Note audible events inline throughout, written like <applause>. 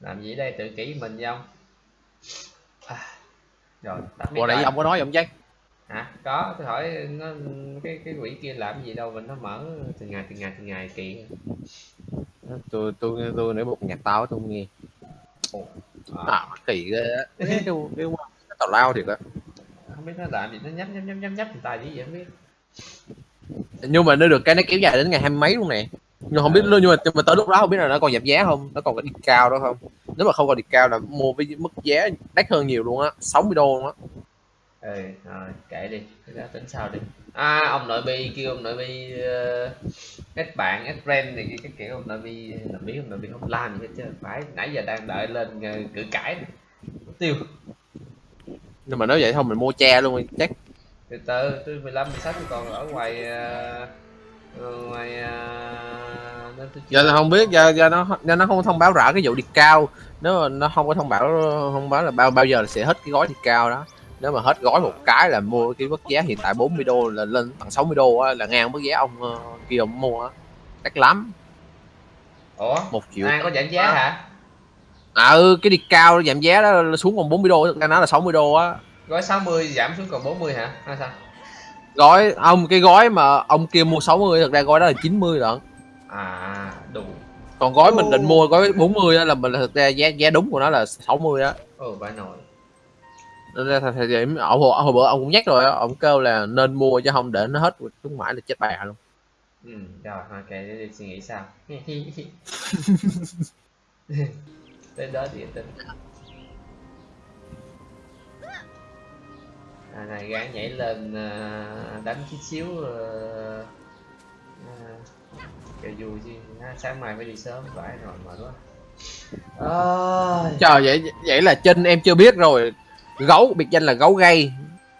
làm gì đây tự kỷ mình không à, rồi tắt Ủa nãy ông có nói ông chắc hả? Có tôi hỏi nó cái cái quỷ kia làm gì đâu mình nó mở từng ngày từng ngày từng ngày kỳ tôi tôi tôi nếu một nhạc tao tôi không nghe. À, à kỳ ghê á. Cái cái cái cái tào lao thiệt á. không biết nó làm gì nó nhấp nhấp nhấp nhấp nhấp người ta gì vậy không biết. Nhưng mà nó được cái nó kéo dài đến ngày hai mấy luôn nè. Nhưng không biết Ừ. nhưng mà nhưng mà tới lúc đó không biết là nó còn giảm giá không nó còn có đi cao đó không. Nếu mà không còn đi cao là mua với mức giá đắt hơn nhiều luôn á 60 đô luôn á. Ừ rồi kệ đi cái đó tính sau đi. À ông nội bi kêu ông nội bi uh, kết bạn kết friend kia cái kiểu ông nội bi làm biết ông nội bi không làm gì hết chứ phải nãy giờ đang đợi lên ờ, cự cãi tiêu nhưng mà nếu vậy thôi mình mua che luôn chắc. Từ từ tôi 15 16 tôi còn ở ngoài ờ, ngoài nên tôi giờ là không biết giờ, giờ nó giờ nó không thông báo rõ cái vụ đi cao. Nếu mà nó không có thông báo không báo là bao bao giờ là sẽ hết cái gói đi cao đó. Nếu mà hết gói một cái là mua cái mức giá hiện tại 40 đô là lên tận 60 đô á, là ngang mức giá ông ờ, kia ông mua á. Đắt lắm. Ủa? Một triệu. An có giảm giá hả à ừ cái đi cao giảm giá đó xuống còn 40 đô thực ra nó là 60 đô á. Gói 60 giảm xuống còn 40 hả? Hay sao? Gói ông cái gói mà ông kia mua 60 thực ra gói đó là 90 lận. À đủ còn gói mình định Ồ. mua gói 40 á là mình thực ra giá giá đúng của nó là 60 á. Ừ phải nồi nên ra thời điểm ông hồi, hồi bữa ông cũng nhắc rồi ông kêu là nên mua chứ không để nó hết khuyến mãi là chết bà luôn. Ừ rồi ok để suy nghĩ sao <laughs> <laughs> tới đó thì tính à, này gán nhảy lên à, đánh chút xíu uh, vui chứ. À, sáng mai phải đi sớm phải rồi mệt quá. À, trời vậy vậy là trên em chưa biết rồi. Gấu biệt danh là gấu gay.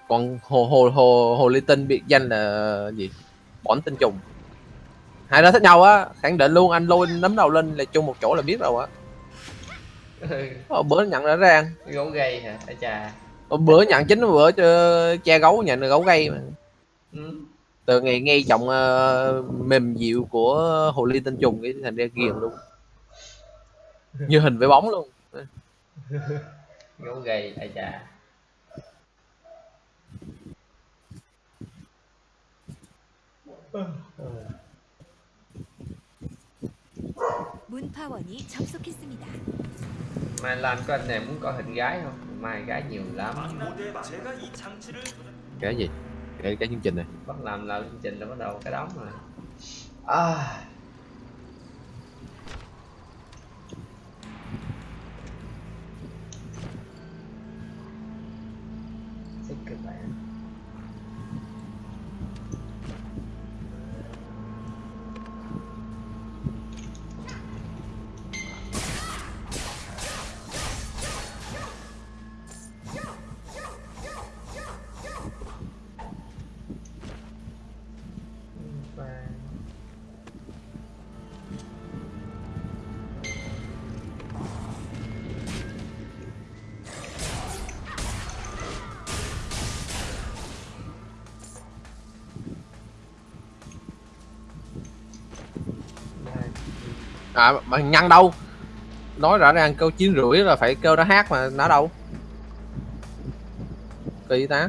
Còn hồ hồ hồ hồ ly tinh biệt danh là gì? Bỏn tinh trùng. Hai đó thích nhau á. Khẳng định luôn anh lôi nấm đầu lên là chung một chỗ là biết rồi á <laughs> Ờ, bữa nhận rõ ràng. Gấu gay hả? Ai chà. Ờ, bữa nhận chính bữa cho cha gấu nhận là gấu gay mà. Ừ. từ ngày nghe giọng uh, mềm dịu của hồ ly tinh trùng cái thành ra ghiền luôn. <laughs> Như hình với bóng luôn. <laughs> Gấu gay ai chà 문파원이 접속했습니다. mai lan có anh này muốn có hình gái không mai gái nhiều lắm 제가 이 장치를 cái gì cái cái chương trình này bắt làm làm chương trình là bắt đầu cái đóng rồi à à mà nhăn đâu? Nói rõ ràng, câu chín rưỡi là phải kêu nó hát mà, nó đâu? Kỳ ta.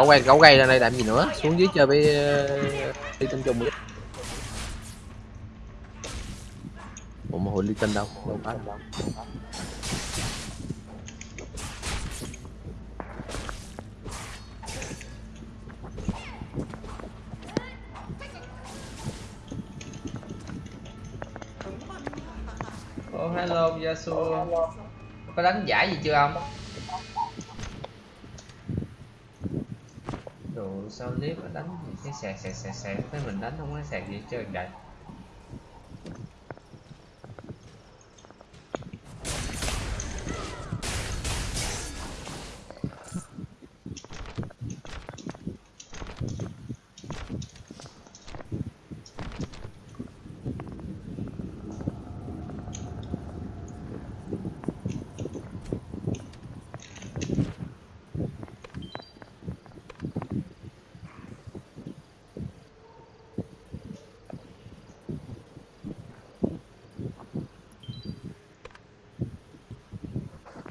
Gấu gây gấu gây ra đây làm gì nữa? Xuống dưới chơi với ly tinh trùng đi. Ủa mà hồi ly tinh đâu? Đâu có. Đâu oh hello Yasuo có đánh giải gì chưa ông đồ sao clip mà đánh gì cái sạc sạc sạc sạc. Tới mình đánh không có sạc gì chơi trơn vậy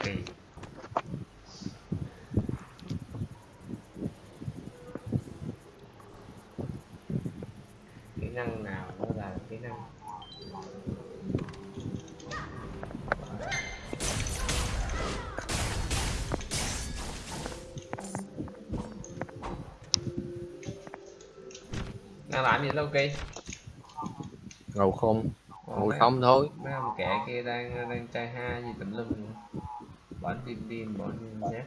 kỳ kỹ năng nào nó là kỹ năng gì đâu kỳ. Ngầu không? Mấy- không thôi. mấy ông kẻ kia đang đang trai ha gì tùm lum bọn tim tim bọn nhát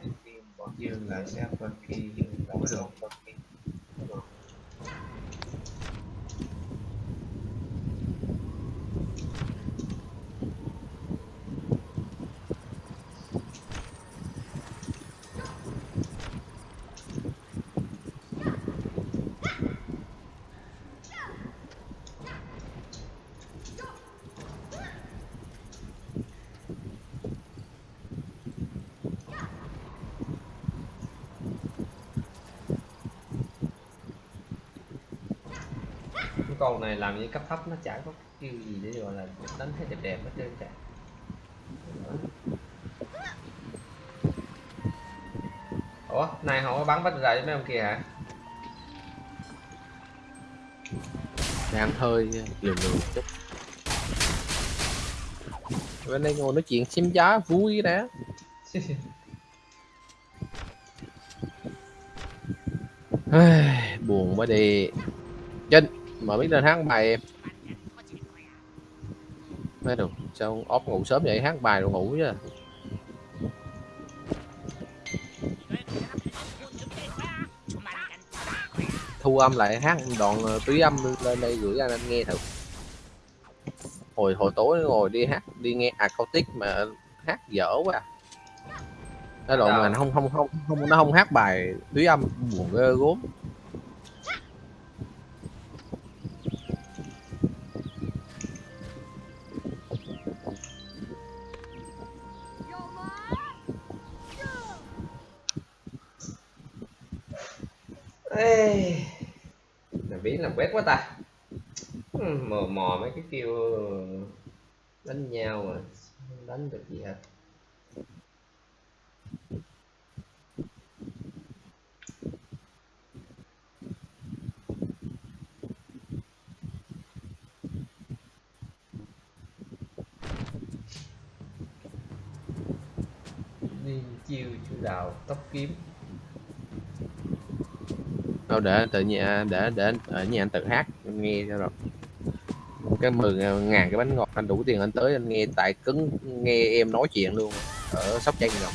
bọn dương là sẽ kia không có được cái con này làm như cấp thấp nó chả có kêu gì để gọi là đánh thấy đẹp đẹp hết trơn cả. Ủa này không có bắn bắt ra với mấy ông kia hả? Đang hơi lườm lườm chút. Bên đây ngồi nói chuyện xím giá vui đã Ai, <laughs> buồn quá đi. Trinh mà biết lên hát bài em. Nói được sao ốp ngủ sớm vậy? Hát bài rồi ngủ chứ. Thu âm lại hát đoạn ờ, túy âm lên đây gửi anh anh nghe thử. Hồi hồi tối ngồi đi hát đi nghe acoustic mà hát dở quá. Cái đoạn mà nó không không không không nó không hát bài túy âm buồn ghê gốm làm quét quá ta. Hmm, mò mò mấy cái kêu đánh nhau mà không đánh được gì hết. Chiêu chủ đạo tóc kiếm đâu để tự nhà để để ở nhà anh tự hát anh nghe cho rồi. Cái mười ngàn cái bánh ngọt anh đủ tiền anh tới anh nghe tại cứng nghe em nói chuyện luôn ở sóc trăng rồi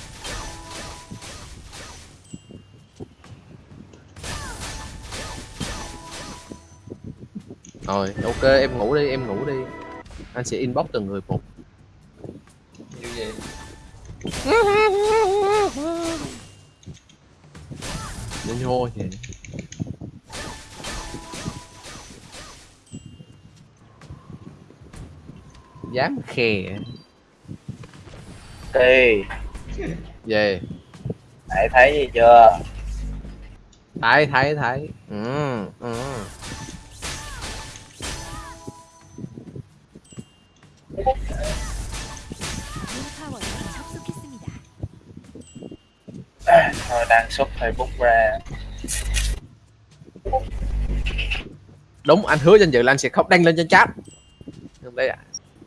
rồi ok em ngủ đi em ngủ đi. Anh sẽ inbox từng người một. Như vậy. Nó nhô vậy dám khè. Thì về hãy thấy gì chưa? Thấy thấy thấy. Ừ, ừ. Thôi đăng xuất Facebook ra. Đúng anh hứa danh dự là anh sẽ không đăng lên trên chat. Đây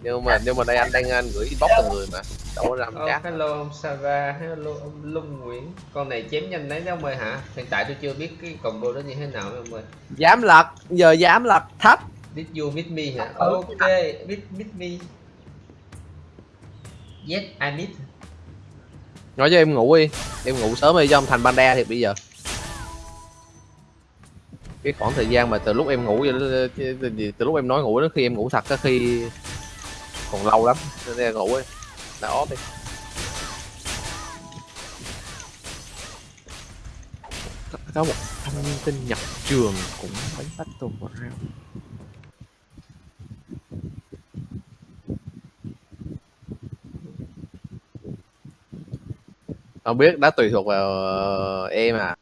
nhưng mà nhưng mà đây anh đang anh gửi inbox từng người mà đâu có làm chat. hello ông Sava, hello ông Lung Nguyễn. Con này chém nhanh đấy đó ông ơi hả? Hiện tại tôi chưa biết cái combo đó như thế nào ông ơi. Dám lật giờ dám lật thấp. Did you meet me hả? Ừ. Ok, meet, meet me Yes, I meet. Nói cho em ngủ đi. Em ngủ sớm đi cho ông thành panda thì bây giờ. Cái khoảng thời gian mà từ lúc em ngủ cho- từ, từ lúc em nói ngủ đến khi em ngủ thật có khi còn lâu lắm nên là ngủ ấy đã ót đi. Có, một thanh niên tin nhập trường cũng phải bắt tù vào rau không biết đã tùy thuộc vào ờ, em à.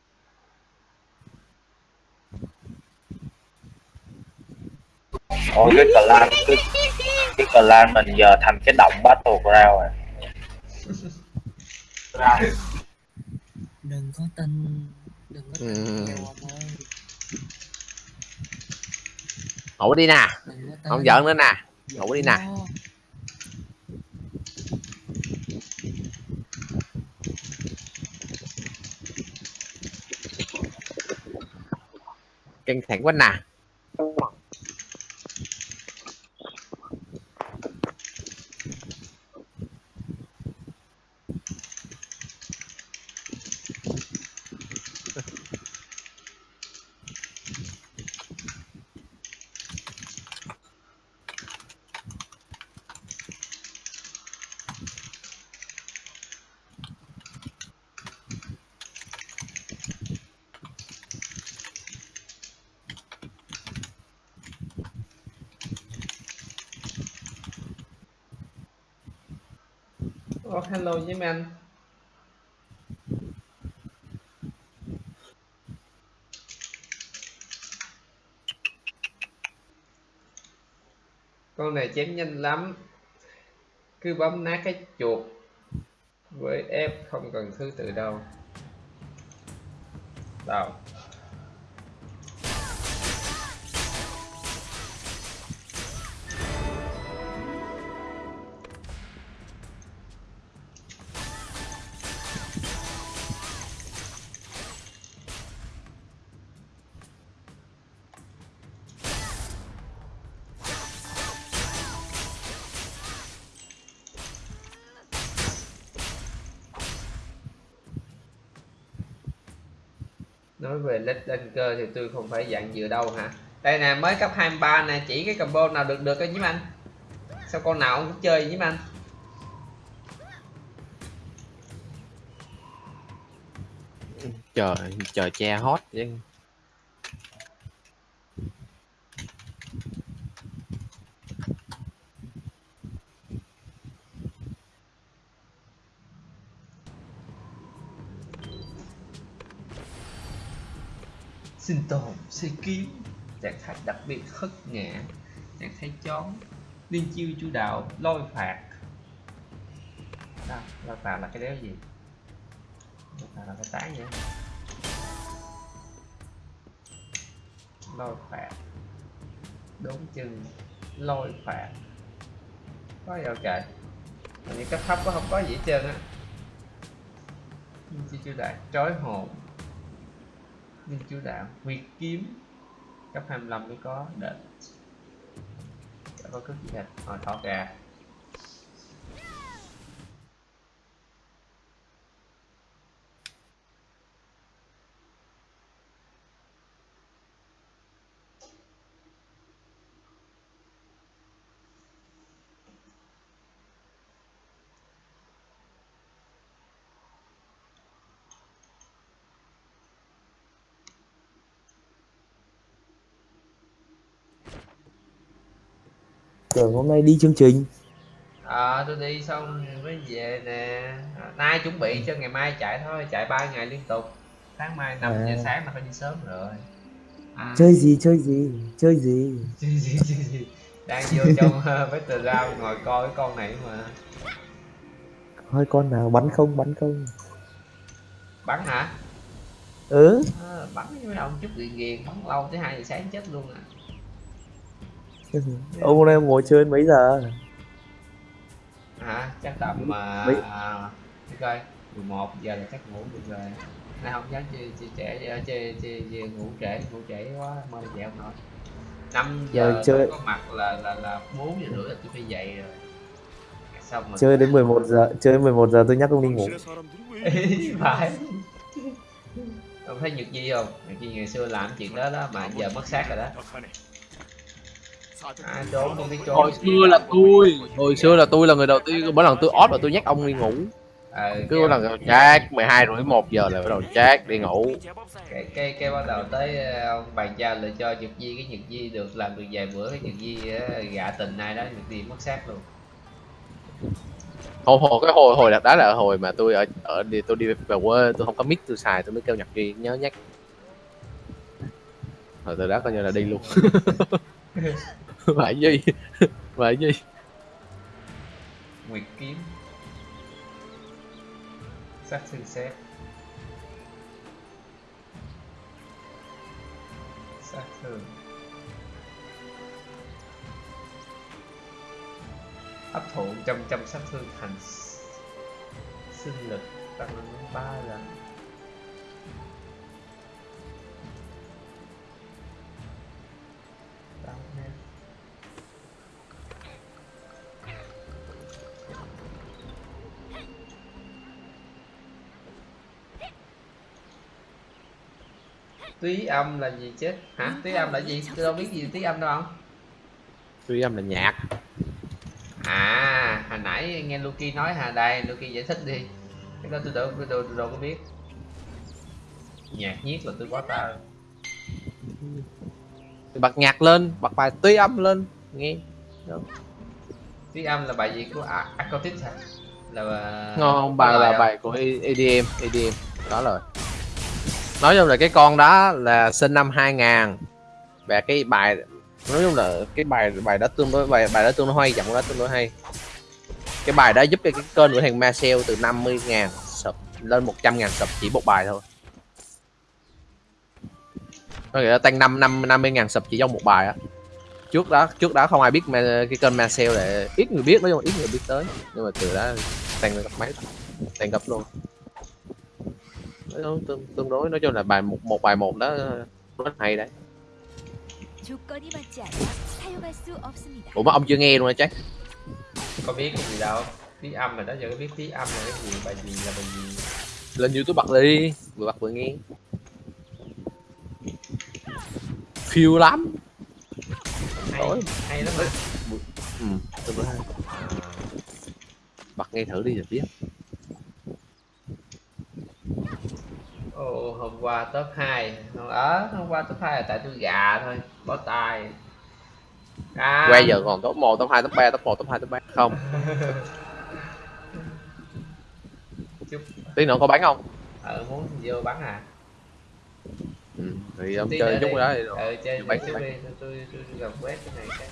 Ôi cái clan cái, cái clan mình giờ thành cái động battle ground rồi. Đừng có tin đừng có tin Ừ. nhiều ông ơi ngủ đi nè. Đừng có tin. không giỡn nữa nè. Ngủ đi nè. Căng thẳng quá nè Oh, với anh. Con này chém nhanh lắm. Cứ bấm nát cái chuột Với F không cần thứ tự đâu. Đâu Nói cơ thì tôi không phải dạng dựa đâu hả? Đây nè, mới cấp 23 nè, chỉ cái combo nào được được thôi nhím anh. Sao con nào cũng chơi nhím anh? Trời trời che hot chứ sinh tồn xây kiếm trạng thái đặc biệt khất ngã trạng thái chón liên chiêu chủ đạo lôi phạt. Đó, lôi phạt là cái đéo gì? Lôi phạt là cái tái vậy lôi phạt. Đốn chân lôi phạt. Có gì đâu trời Hình cấp thấp có không có gì hết trơn á. Liên chiêu chủ đạo trói hồn nhưng chú đạo. Nguyệt kiếm Cấp 25 mới có đợt Chả dạ, có cước gì hết? Hồi thỏ gà tưởng hôm nay đi chương trình. Ờ tôi đi xong mới về nè. À, Nay chuẩn bị cho ngày mai chạy thôi Chạy 3 ngày liên tục. Sáng mai 5 giờ À. sáng là phải đi sớm rồi. À, chơi gì chơi gì chơi gì? Chơi gì chơi gì? Đang vô trong <laughs> battleground ngồi coi cái con này mà. Coi con nào bắn không bắn không? Bắn hả? ừ. À, bắn với mấy ông chút ghiền ghiền bắn lâu tới hai giờ sáng chết luôn à <laughs> Ông hôm nay ông ngồi chơi mấy giờ? Hả? Chắc tầm mà mấy... Để Mười một giờ là chắc ngủ được rồi Nay không dám chơi chơi trễ chơi chơi ngủ trễ ngủ trễ quá mơ dậy không nổi Năm ờ, giờ, chơi có mặt là là là bốn giờ rưỡi là tôi phải dậy rồi xong rồi. chơi đến 11 giờ chơi 11 giờ tôi nhắc ông đi ngủ <laughs> phải ông thấy nhược gì không nhật gì ngày xưa làm chuyện đó đó mà giờ mất xác rồi đó à, trốn không biết trốn hồi xưa là tôi. Hồi xưa là tôi là người đầu tiên mỗi lần tôi off là tôi nhắc ông đi ngủ. Ờ, cứ mỗi lần chat 12 rưỡi một giờ là bắt đầu chat đi ngủ. Cái, cái, cái bắt đầu tới ờ, ông bàn giao lại cho nhật di cái nhật di được làm được vài bữa cái nhật di ờ, gạ tình ai đó nhật di mất xác luôn. Hồi hồi cái hồi hồi đó là hồi mà tôi ở ở đi tôi đi về quê tôi không có mic tôi xài tôi mới kêu nhật duy nhớ nhắc. Rồi từ đó coi như là đi luôn <laughs> <laughs> phải gì phải gì nguyệt kiếm. Sát thương xét. Sát thương. Hấp thụ trăm trăm sát thương thành sinh lực tăng lên đến ba lần. Tám nét. Túy âm là gì chết hả? Túy âm là gì? tôi đâu biết gì túy âm đâu. Không tôi âm là nhạc. À hồi nãy nghe Luki nói hà đây Luki giải thích đi. Cái đó tôi đâu tôi đâu, tôi đâu có biết. Nhạc nhiếc là tôi quá ta tôi bật nhạc lên bật bài tuy âm lên nghe. Túy âm là bài gì của à, Acoustic hả? Là ngon có bài là không? bài của EDM EDM đó rồi nói chung là cái con đó là sinh năm 2000 và cái bài, nói chung là cái bài bài đó tương đối, bài bài đó tương đối hay, giọng đó tương đối hay. Cái bài đó giúp cho cái kênh của thằng Marcel từ 50 ngàn sub, lên 100 ngàn sub chỉ một bài thôi. Có nghĩa là tăng 5 năm 50 ngàn sub chỉ trong một bài á. Trước đó trước đó không ai biết mà cái kênh Marcel để ít người biết, nói chung là ít người biết tới. Nhưng mà từ đó tăng lên gấp mấy tăng gấp luôn nó tương, tương đối nói chung là bài một một bài một đó rất hay đấy. Ủa mà ông chưa nghe luôn hả chắc có biết cái gì đâu Tiếng âm là đó giờ có biết tiếng âm là cái gì bài gì là bài gì? Lên youtube bật đi vừa bật vừa nghe. Phiêu lắm. Hay, Tối. hay lắm mà ừ, tương đối hay. Bật nghe thử đi rồi biết Ồ, hôm qua top 2 ở hôm qua top 2 là tại tôi gà thôi bó tay. À, quay giờ còn top 1, top 2, top 3, top 1, top 2, top 3 không? <laughs> Tí nữa có bán không? Ờ muốn vô bắn à? Ừ, thì ông Tí chơi chút đi. đó thì rồi ờ chơi chút đi tôi tôi tôi tôi làm quét cái này cái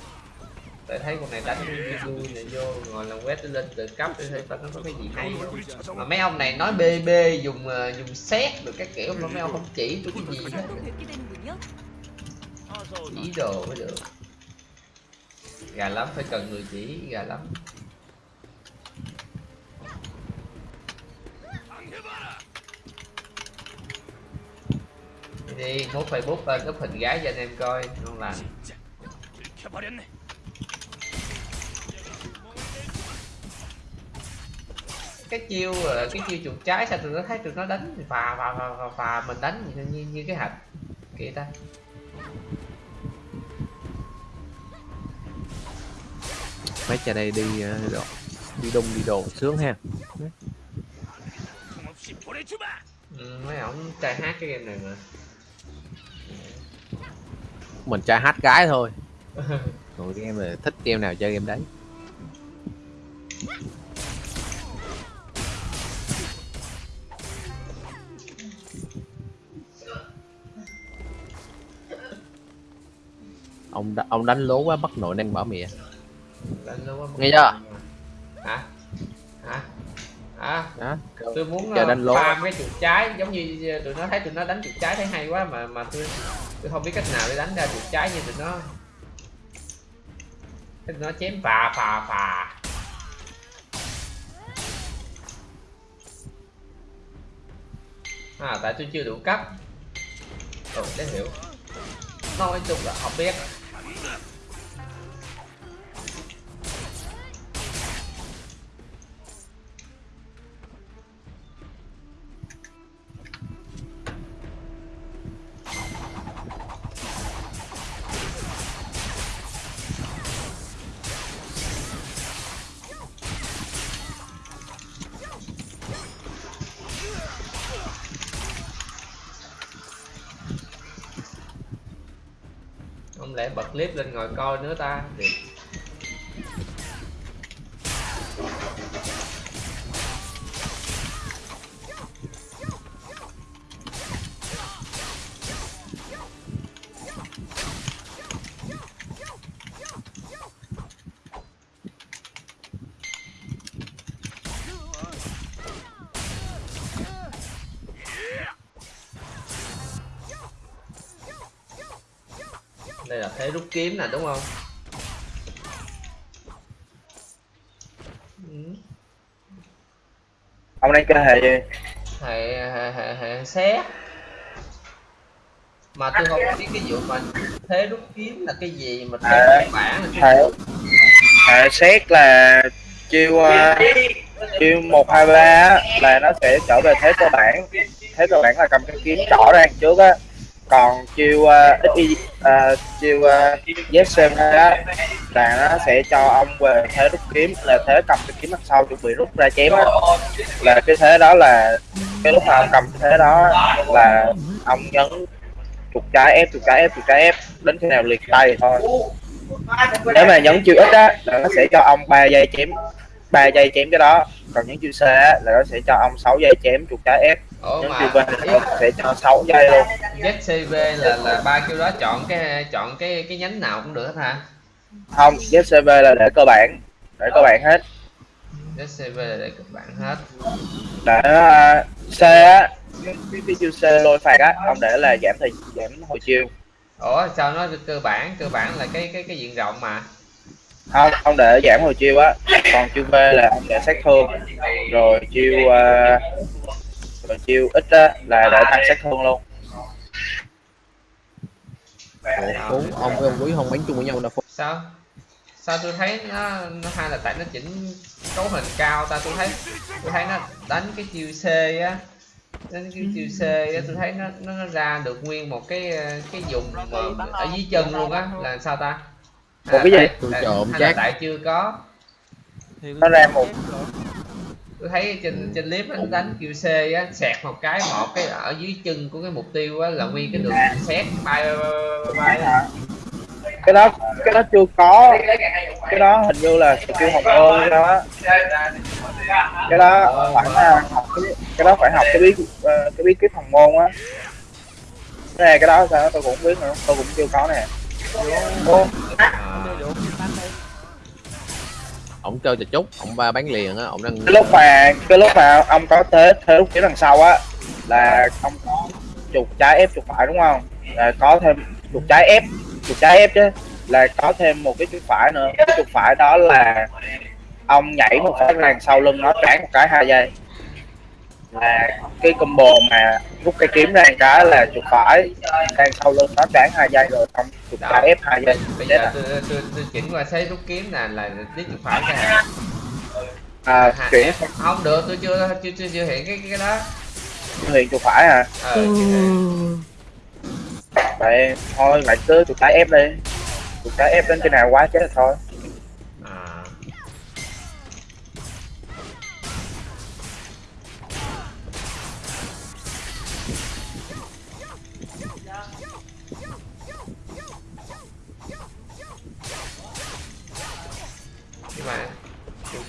tại thấy con này đánh Mizu này vô ngồi làm quét lên tự cấp để thấy nó có cái gì hay mà mấy ông này nói bb dùng ờ, dùng xét được các kiểu mà mấy ông không chỉ tôi cái gì hết. Chỉ đồ mới được. Gà lắm phải cần người chỉ gà lắm. Đi mốt facebook lên up hình gái cho anh em coi ngon lành cái chiêu ờ, cái chiêu chuột trái sao tụi nó thấy tụi nó đánh và và và và phà mình đánh như, như, như cái hạch kìa ta. Mấy cha đây đi ờ, đồ, đi đông đi đồ sướng ha. Ừ, mấy ổng trai hát cái game này mà. Mình trai hát gái thôi. <laughs> Rồi game này thích game nào chơi game đấy. Ông đ- ông đánh lố quá bắt nội đang bỏ mẹ. Đánh lâu quá Nghe chưa? hả? Hả? À đó tôi muốn Chờ uh, đánh lố. farm cái chuột trái giống như tụi nó thấy tụi nó đánh chuột trái thấy hay quá mà mà tôi tôi không biết cách nào để đánh ra chuột trái như tụi nó. Tụi nó chém phà phà phà. À tại tôi chưa đủ cấp. Ừ để hiểu nói chung là không biết. Clip lên ngồi coi nữa ta. Kiếm nè đúng không? Ừ. ông đang chơi hệ gì? Hệ hệ hệ hệ xét. Mà tôi không biết cái vụ mà thế rút kiếm là cái gì mà thế À. bản hệ hệ xét là chiêu ờ, chiêu một hai ba là nó sẽ trở về thế cơ bản. Thế cơ bản là cầm cái kiếm trỏ ra trước á còn chiêu uh, xy uh, chiêu uh, ZCM á là nó sẽ cho ông về thế rút kiếm là thế cầm cái kiếm mặt sau chuẩn bị rút ra chém đó. là cái thế đó là cái lúc mà ông cầm cái thế đó là ông nhấn chuột trái ép chuột trái ép chuột trái ép đến khi nào liệt tay thôi. Nếu mà nhấn chiêu ít á là nó sẽ cho ông 3 giây chém 3 giây chém cái đó. Còn nhấn chiêu C á là nó sẽ cho ông 6 giây chém chuột trái ép ủa mà nó sẽ cho 6 giây luôn. ZCV là là ba kiểu đó chọn cái chọn cái cái nhánh nào cũng được hết hả? Không ZCV là để cơ bản. Để cơ bản hết. ZCV là để các bạn hết. Để uh, C á cái, cái, cái chiêu C lôi phạt á ông để là giảm thời giảm hồi chiêu. Ủa sao nó cơ bản cơ bản là cái cái cái diện rộng mà? Không ông để giảm hồi chiêu á. Còn chiêu V là ông để sát thương. Rồi chiêu uh, rồi chiêu ít á là để tăng sát thương luôn Ủa, ông với ông quý không bánh chung với nhau đâu Phúc. sao sao tôi thấy nó, nó hay là tại nó chỉnh cấu hình cao ta tôi thấy tôi thấy nó đánh cái chiêu C á đánh cái chiêu C á tôi thấy nó nó, nó ra được nguyên một cái cái vùng mà ở dưới chân luôn á là sao ta Một cái gì? Tôi trộm là chắc. tại chưa có nó ra một tôi thấy trên trên clip nó đánh chiêu C á sẹt một cái một cái ở dưới chân của cái mục tiêu á là nguyên cái đường xét bay bay cái đó cái đó chưa có. Cái đó hình như là skill hồng ơn hay sao á cái đó phải học cái, cái đó phải học cái bí ờ, cái bí kíp hồng môn á. Cái này cái đó sao? Tôi cũng không biết nữa. Tôi cũng chưa có nè. Ô, À. Ông chơi chà chút, ông ba bán liền á, ông đang cái lúc mà cái lúc mà ông có thế thế lúc phía đằng sau á là ông có chuột trái ép chuột phải đúng không? Là có thêm chuột trái ép chuột trái ép chứ là có thêm một cái chuột phải nữa. Cái chuột phải đó là ông nhảy một phát ra đằng sau lưng nó tráng một cái hai giây là cái combo mà rút cái kiếm ra cái là chuột phải. Đằng sau lưng nó tráng hai giây rồi xong chuột trái ép hai giây. Bây giờ tôi tôi chỉnh qua thấy rút kiếm nè là tí chuột phải hả à, chuyển. Không được tôi chưa chưa chưa, chưa hiện cái cái, đó. Hiện chuột phải à ờ vậy thôi lại cứ chuột trái ép đi. Chuột trái ép đến cái nào quá chết thôi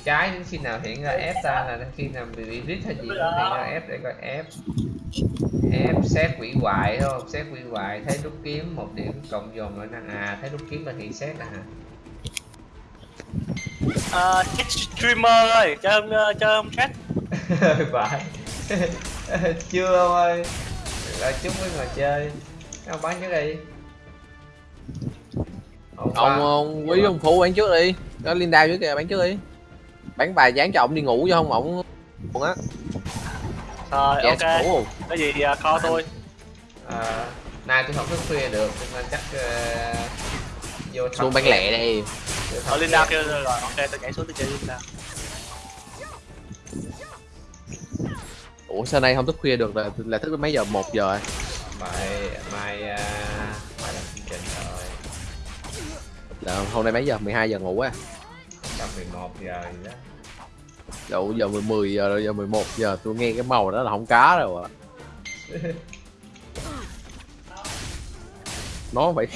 trái đến khi nào hiện ra ép ta là khi nào bị bị rít hay gì nó hiện ra ép để coi ép ép xét quỷ hoại không? Xét quỷ hoại thấy rút kiếm một điểm cộng dồn lại năng. À thấy rút kiếm là hiện xét nè hả? Ờ, streamer ơi, cho ông, ờ, cho ông chat. <laughs> Phải <laughs> chưa ông ơi. Là chúc với ngồi chơi. Ông bán trước đi. Ông, ông ông quý ông phụ bán trước đi. Có linda dưới kìa bán trước đi bán vài dán cho ông đi ngủ chứ không ổng? Buồn á Rồi dạ ok, ngủ cái gì à, call tôi. à, nay tôi không thức khuya được nên chắc ờ, vô xuống bán đi. Vô Ở thật Linda kêu rồi, ok tôi nhảy xuống tôi chơi Linda. ủa sao nay không thức khuya được? Là là thức mấy giờ? Một giờ rồi mai mai à, mai làm chương trình rồi. Là hôm nay mấy giờ? 12 giờ ngủ á tầm 11 giờ gì đó. Dụ giờ 10, 10 giờ rồi giờ 11 giờ tôi nghe cái màu đó là không cá rồi à <laughs> nó phải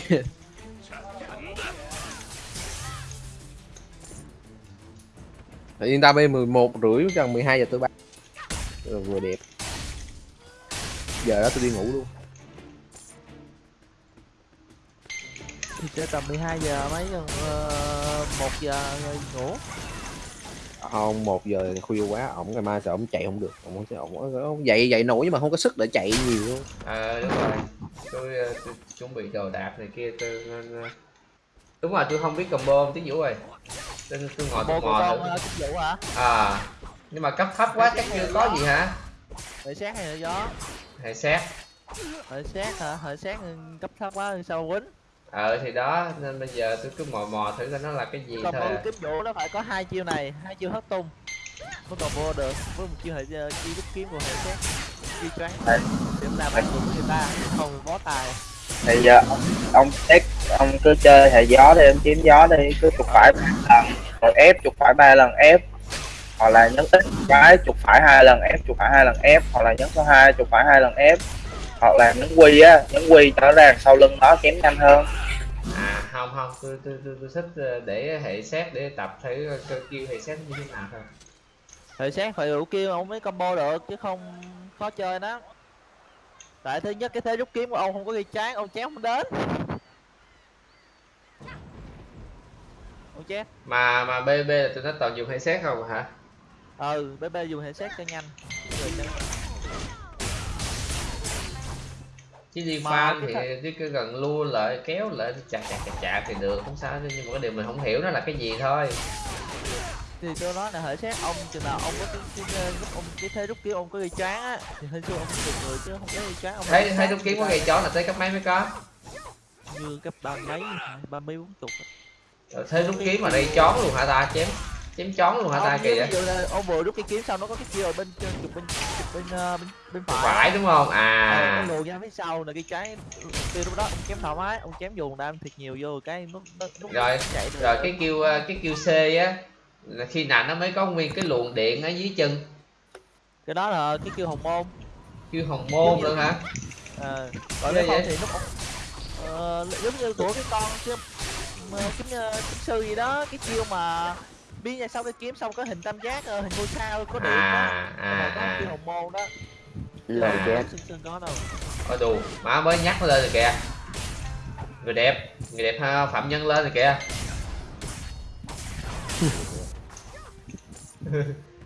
Thì yên tâm đi 11 rưỡi gần 12 giờ tôi bắt Rồi vừa đẹp. Giờ đó tôi đi ngủ luôn. Thì chơi tầm 12 giờ mấy gần uh, 1 giờ ngủ. Không, 1 giờ khuya quá, ổng ngày mai sợ ổng chạy không được. Ổng sẽ ổng, ổng dậy dậy nổi nhưng mà không có sức để chạy nhiều luôn. À, đúng rồi. Tôi, ờ, tôi chuẩn bị đồ đạc này kia tôi nên, ờ, đúng rồi tôi không biết combo tiếng vũ rồi tôi, tôi ngồi tôi mò thử. chính vụ hả? À nhưng mà cấp thấp quá chắc chưa có gì hả? Hệ sát hay là gió? Hay xét hệ sát hả? Hệ sát ừ, cấp thấp quá sao quýnh ờ thì đó nên bây giờ tôi cứ mò mò thử coi nó là cái gì còn thôi à. kiếm vũ nó phải có hai chiêu này hai chiêu hất tung. Mới còn vô được với một chiêu hệ uh, chiêu đúc kiếm của hệ sát chiêu choáng. Đấy. điểm làm ăn của người ta không bó tài. Bây giờ ông, ông xét ông cứ chơi hệ gió đi, ông chiếm gió đi, cứ chụp phải ba lần, rồi ép chụp phải ba lần ép, hoặc là nhấn ít cái chụp phải hai lần ép, chụp phải hai lần ép, hoặc là nhấn số hai chụp phải hai lần ép, hoặc là nhấn quy á, nhấn quy cho ra sau lưng nó chém nhanh hơn. À không không tôi tôi tôi, tôi thích ờ, để hệ xét để tập thử cơ kêu hệ xét như thế nào thôi. Hệ sát phải đủ kêu ông mới combo được chứ không khó chơi đó tại thứ nhất cái thế rút kiếm của ông không có ghi chán ông chém không đến. Ông chém. Mà mà bb là tôi nói toàn dùng hệ xét không hả? Ừ bb dùng hệ sát cho nhanh. Rồi cho- chứ đi farm cái thì thật- chỉ cứ gần lua lại kéo lại chặt chặt chặt chặt thì được không sao nhưng mà cái điều mình không hiểu nó là cái gì thôi. Thì tôi nói là hệ sát ông chừng nào ông có cái cái, cái, lúc ông cái thế rút kiếm ông có ghi choáng á thì hình xưa ông được người chứ không có ghi choáng ông thấy thấy đúng kiếm có gây chó là tới cấp mấy mới có? Như cấp ba mấy ba mấy bốn chục. Thế rút kiếm mà đây chón luôn hả ta chém chém chón luôn hả ta kìa? ông vừa rút cái kiếm xong nó có cái chiêu ở bên trên chụp bên chụp bên ờ, bên bên phải. Phải đúng không? À. à nó lùi ra phía sau là cái trái từ lúc đó ông chém thoải mái ông chém dùng đam thiệt nhiều vô cái nó nó, nó Rồi, chạy rồi cái kêu ờ, cái kêu C á là khi nào nó mới có nguyên cái luồng điện ở dưới chân? Cái đó là cái kêu hồng môn. Kêu hồng môn luôn hả? Ờ, không vậy? thì lúc ông ờ, giống như của cái con kiếm mà kiếm, kiếm sư gì đó cái chiêu mà biến ra sau cái kiếm xong có hình tam giác ờ, hình ngôi sao có điện đó. À à, à có à. kêu hồng môn đó. Lời chết. xưng có đâu. Ôi đù má mới nhắc nó lên rồi kìa. Người đẹp người đẹp ha, phạm nhân lên rồi kìa. <laughs>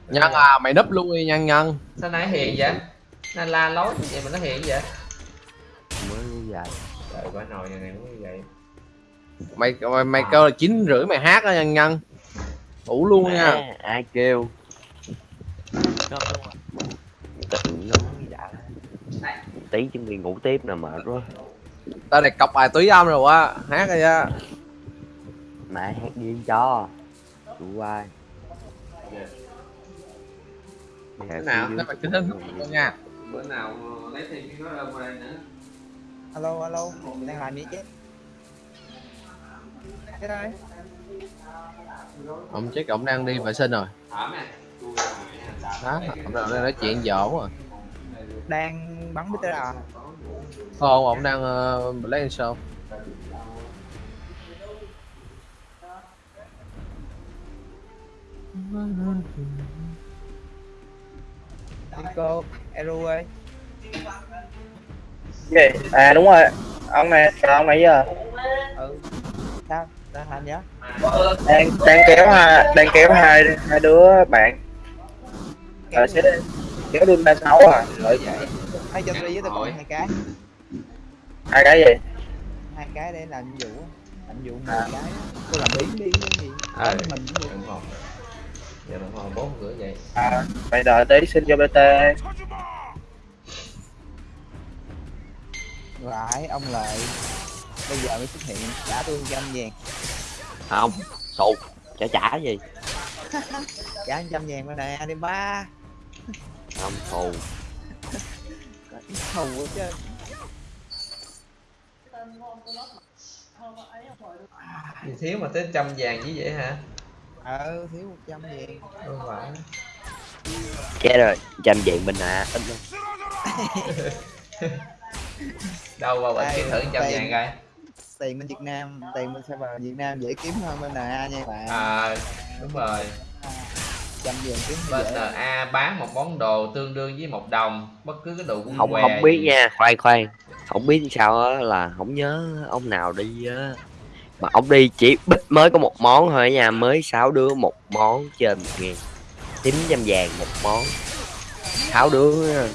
Nhân à, mày núp luôn đi nhân nhân. Sao nãy hiện vậy? Nó la lối như vậy mà nó hiện vậy? Mới như vậy. Trời quá nồi này cũng như vậy. Mày mày, mày kêu là chín rưỡi mày hát đó nhân nhân Ngủ luôn nha. Mẹ, ai kêu? À. tự nói đã. Tí chuẩn bị ngủ tiếp nè mệt quá. Tao này cọc bài túy âm rồi á Hát rồi á mẹ hát điên cho. Tụi ai? Thế nào, thế mày cứ thức luôn nha. Bữa nào lấy thêm cái đó qua đây nữa. Alo alo. Đang làm gì chứ? Cái đây Ông chết ông đang đi vệ sinh rồi. Đó, ông đang nói chuyện dỗ rồi đang bắn bít à? Không, ông đang uh, lấy show Nico Eru ơi. Gì? À đúng rồi, ông này, chào ông nãy giờ? Ừ. Sao đang làm gì á đang đang kéo hai đang kéo hai hai đứa bạn. Ờ, rồi sẽ kéo đun ba sáu à rồi vậy. Hai cho đi với tao còn hai cái. Hai cái gì? Hai cái để làm vụ làm vụ hai à. cái tôi làm biến đi cái gì? À, mình cũng được. không giờ đồng hồ bốn rưỡi vậy. À mày đợi tí xin cho bt rồi ông lại bây giờ mới xuất hiện trả tôi trăm vàng không sụt trả trả gì. Trả trăm vàng bên này đi ba. Không thù quá chứ. Gì thiếu mà tới trăm vàng chứ vậy hả? Ờ thiếu một trăm vàng. Không phải. Chết rồi trăm vạn bình à ít lắm. <laughs> Đâu bệnh Đây, kiếm thử trăm vàng coi tiền bên Việt Nam tiền bên server Việt Nam dễ kiếm hơn bên NA nha bạn. À đúng rồi. Trăm vàng kiếm bên NA bán một món đồ tương đương với một đồng bất cứ cái đồ quân không què không biết gì. nha. Khoan khoan. Không biết sao á là không nhớ ông nào đi á. Mà ông đi chỉ bích mới có một món thôi nha. Mới sáu đứa một món trên một ngàn chín trăm vàng một món. Sáu đứa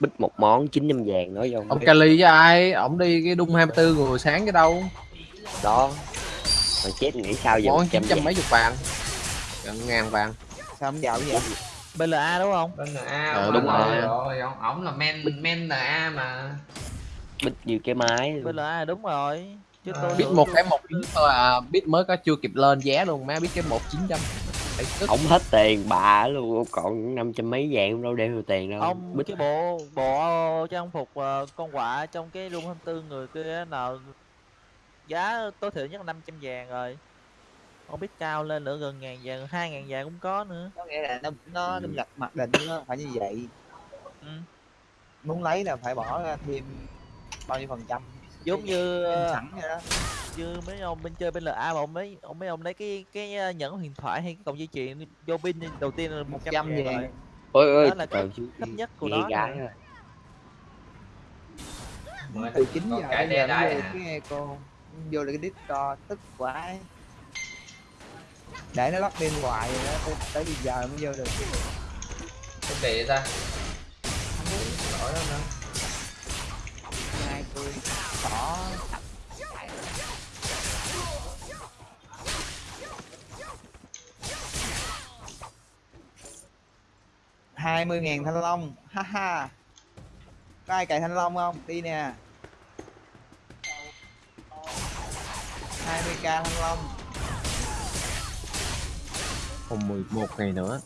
bích một món chín trăm vàng nói vô. Ông Kali với ai? Ông đi cái đung 24 người sáng cái đâu? Đó. Mà chết nghĩ sao giờ món chín trăm mấy chục vàng. Gần ngàn vàng. Sao không giàu vậy? BLA đúng không? Bên NA Ờ, ông đúng rồi. rồi. ông, ổng là men men NA mà. Bích như cái máy. BLA đúng rồi. Chứ tôi biết một cái một chín thôi à. Biết mới có chưa kịp lên giá luôn má biết cái một chín trăm tức không hết tiền bà luôn còn năm trăm mấy vàng đâu đem được tiền đâu. Ông bích. cái bộ bộ trang phục ờ, con quạ trong cái room 24 người kia nào giá tối thiểu nhất là 500 vàng rồi. Không biết cao lên nữa gần ngàn vàng hai ngàn vàng cũng có nữa. Có nghĩa là nó nó Ừ. đâm lập mặc định nó phải như vậy. Ừ. muốn lấy là phải bỏ ra thêm bao nhiêu phần trăm giống như ờ, sẵn vậy đó. như mấy ông bên chơi bên LA mà ông mấy ông mấy ông lấy cái cái ờ, nhẫn huyền thoại hay cái cọng dây chuyền vô pin đầu tiên là một trăm 100 vàng vàng. rồi. Ôi ôi đó là chứ thấp nhất của nghe nó gái rồi. từ 9 còn giờ cái giờ nó vô cái eco vô lại cái discord tức quá. Để nó lót pin hoài rồi đó tới, bây giờ mới vô được. Cái kỳ vậy ta? Lỗi đó nữa hai tôi bỏ hai mươi ngàn thanh long. Ha ha. Có ai cài thanh long không? Đi nè. 20k thanh long. Còn 11 ngày nữa.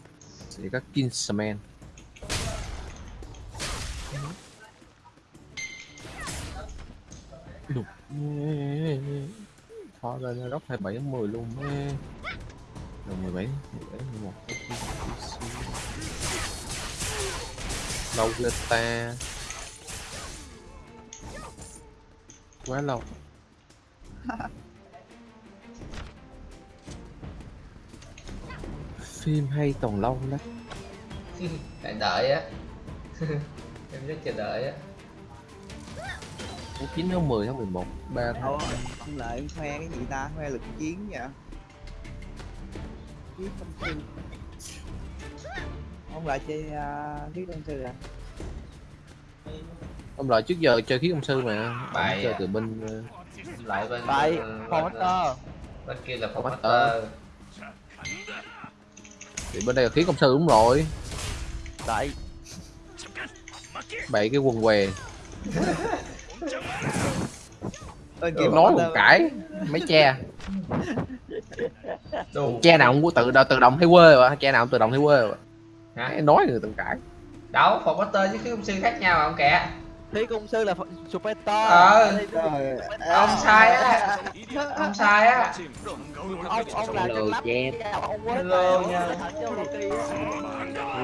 Sẽ có Kingsman đục khó lên nó góc 27 đến 10 luôn mê rồi 17 17 11 lâu lên ta. Quá lâu. <laughs> Phim hay còn lâu lắm. Phải đợi á. <laughs> Em rất chờ đợi á tháng 9 tháng 10 tháng 11 3 Ủa, tháng ông lợi khoe cái gì ta? Khoe lực chiến vậy? Chiến công sư ông lại chơi uh, chiến công sư à? Ông lợi trước giờ chơi khí công sư mà Bài chơi à. từ bên ờ, lại bên bên, Paul bên, kia là Formaster thì bên đây là khí công sư đúng rồi. Tại bảy cái quần què <laughs> bên Em nói một cãi mấy cha đồ. Cha nào cũng có tự tự động thấy quê mà cha nào cũng tự động thấy quê hả? Em nói người tự cãi đâu Formaster với khí công sư khác nhau mà ông kẻ Thí công sư là super to Ờ. Ông sai á. Ông sai á. Ông ông là Hello, chân lắp Jeff. ông quá Hello tệ, nha.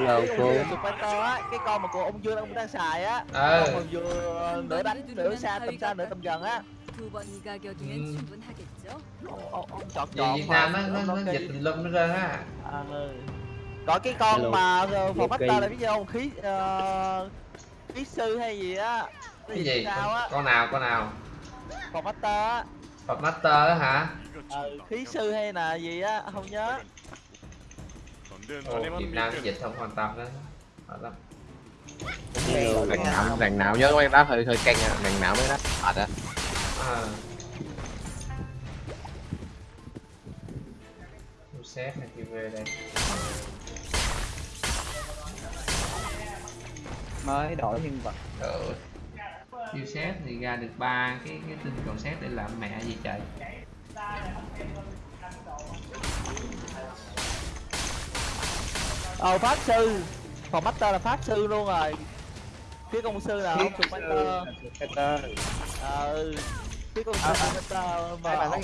Cái cô á cái con mà của ông Dương ông đang xài á. Ờ ông còn vừa nửa đánh nửa xa tầm xa nửa tầm gần á ông, ông chọn Vì chọn Việt Nam nó nó, nó dịch tùm lum nó ra ha. À, ừ. Gọi cái con Hello. mà ờ, phòng bắt là biết gì không? Khí uh, khí sư hay gì á? Cái gì? sao á? Con nào con nào? Phòng bắt á. Phòng bắt á hả? Ừ, khí sư hay là gì á? Không nhớ. Ồ, Việt Nam dịch không quan tâm đó Hỏi lắm. Đằng nào đằng nào nhớ mấy đáp hơi hơi canh à đằng nào mới đáp thật á à. Thu xét hay kêu về đây. Mới đổi nhân vật. Ừ. Chiêu xét thì ra được ba cái cái tinh cầu xét để làm mẹ gì trời. Ờ pháp sư. Phòng master là pháp sư luôn rồi. Phía công sư là ông sụp master. Peter ờ phía công À, à. Mấy mà bạn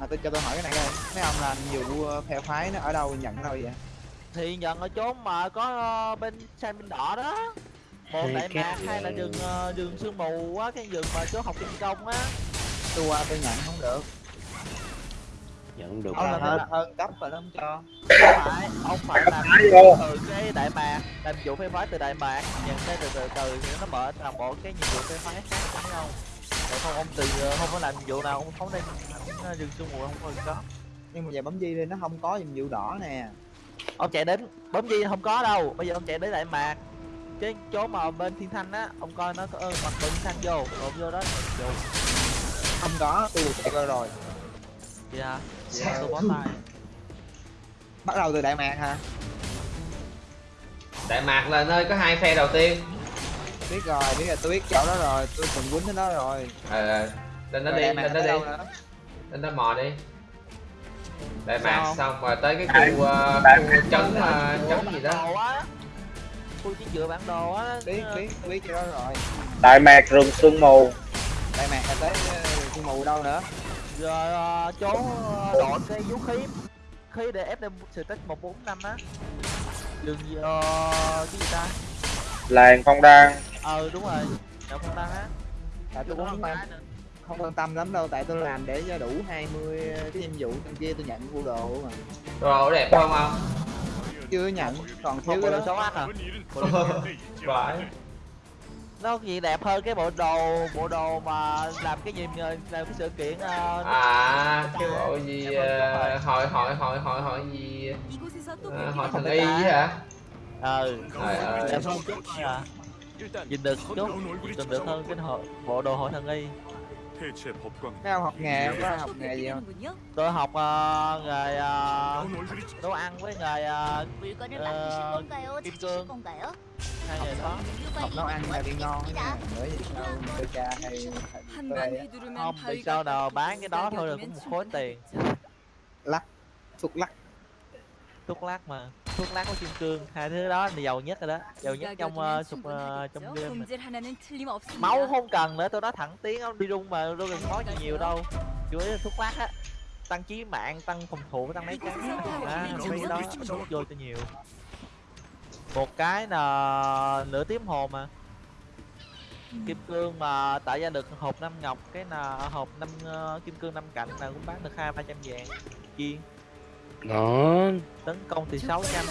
mà tôi cho tôi hỏi cái này coi. Mấy ông làm vụ ờ, phe phái nó ở đâu nhận đâu vậy? Thì nhận ở chốn mà có ờ, bên sang bên đỏ đó. Một đại mạc hay là đường ờ, đường sương mù á cái đường mà chỗ học kinh công á. Tôi qua tôi nhận không được. Nhận được ông là làm hết hơn, hơn cấp rồi nó không cho. Không phải ông phải làm vô. từ cái đại mạc làm vụ phép phái từ đại mạc nhận cái từ từ từ thì nó mở toàn bộ cái nhiệm vụ phép phái khác đúng không không ông từ ờ, không có làm nhiệm vụ nào ông phóng lên ờ, đường sương mù không có có nhưng mà giờ bấm di lên nó không có nhiệm vụ đỏ nè. Ông chạy đến bấm gì không có đâu. Bây giờ ông chạy đến đại mạc. Cái chỗ mà bên thiên thanh á ông coi nó có ơn mặt bên thiên thanh vô. Rồi vô đó vô. Không có tôi chạy coi rồi. Gì hả? Sao? tôi bó tay. Bắt đầu từ đại mạc hả? Đại Mạc là nơi có hai phe đầu tiên biết rồi biết là tôi biết chỗ đó rồi tôi từng quýnh đó rồi. Ờ lên đó Rồi đi mạc lên đó đi. đâu nữa? lên đó mò đi. Đại Mạc xong rồi tới cái khu uh, Đại khu trấn uh, trấn gì đó. khu chiến dựa bản đồ á. Biết biết biết chỗ đó rồi. Đại mạc rừng sương mù. Đại mạc là tới ờ, sương mù đâu nữa? Rồi ờ, chỗ ờ, đội cái vũ khí. Khí để ép lên sự tích một bốn năm á. Đường gì ờ, cái gì ta? Làng phong đan ờ đúng rồi. Đâu không ta hát tại tôi cũng không quan không quan tâm lắm đâu tại tôi làm để cho đủ 20 cái nhiệm vụ bên kia tôi nhận của đồ mà. Đồ đẹp không không chưa nhận còn thiếu cái đó. xấu á hả? Vãi <laughs> nó gì đẹp hơn cái bộ đồ bộ đồ mà làm cái gì làm cái sự kiện uh, à cái bộ gì uh, hội hội hội hội hội gì? Uh, hội thành y hả? Ừ. Trời ơi. Dạ vâng, nhìn được chút. nhìn được hơn cái họ bộ đồ hội thần y Mấy ông học nghề không? Có học nghề gì không? Tôi học uh, nghề uh, nấu ăn với nghề uh, uh, kim cương. Hai nghề đó. Học nấu ăn là bị ngon Nữa gì cha hay Không, vì sao nào bán cái đó thôi là cũng một khối tiền. Lắc, thuốc lắc thuốc lát mà. Thuốc lát có kim cương hai thứ đó là giàu nhất rồi đó. Giàu nhất trong sụp uh, trong game máu không cần nữa tôi nói thẳng tiếng ông đi rung mà đâu cần khó gì nhiều đâu. Chủ yếu là thuốc lát á tăng trí mạng tăng phòng thủ tăng mấy cái à, mấy đó đốt vô cho nhiều. Một cái là nửa tím hồn mà. Kim cương mà tạo ra được hộp năm ngọc cái là hộp năm uh, kim cương năm cạnh là cũng bán được hai ba trăm vàng. Chiên đó. Tấn công thì sáu trăm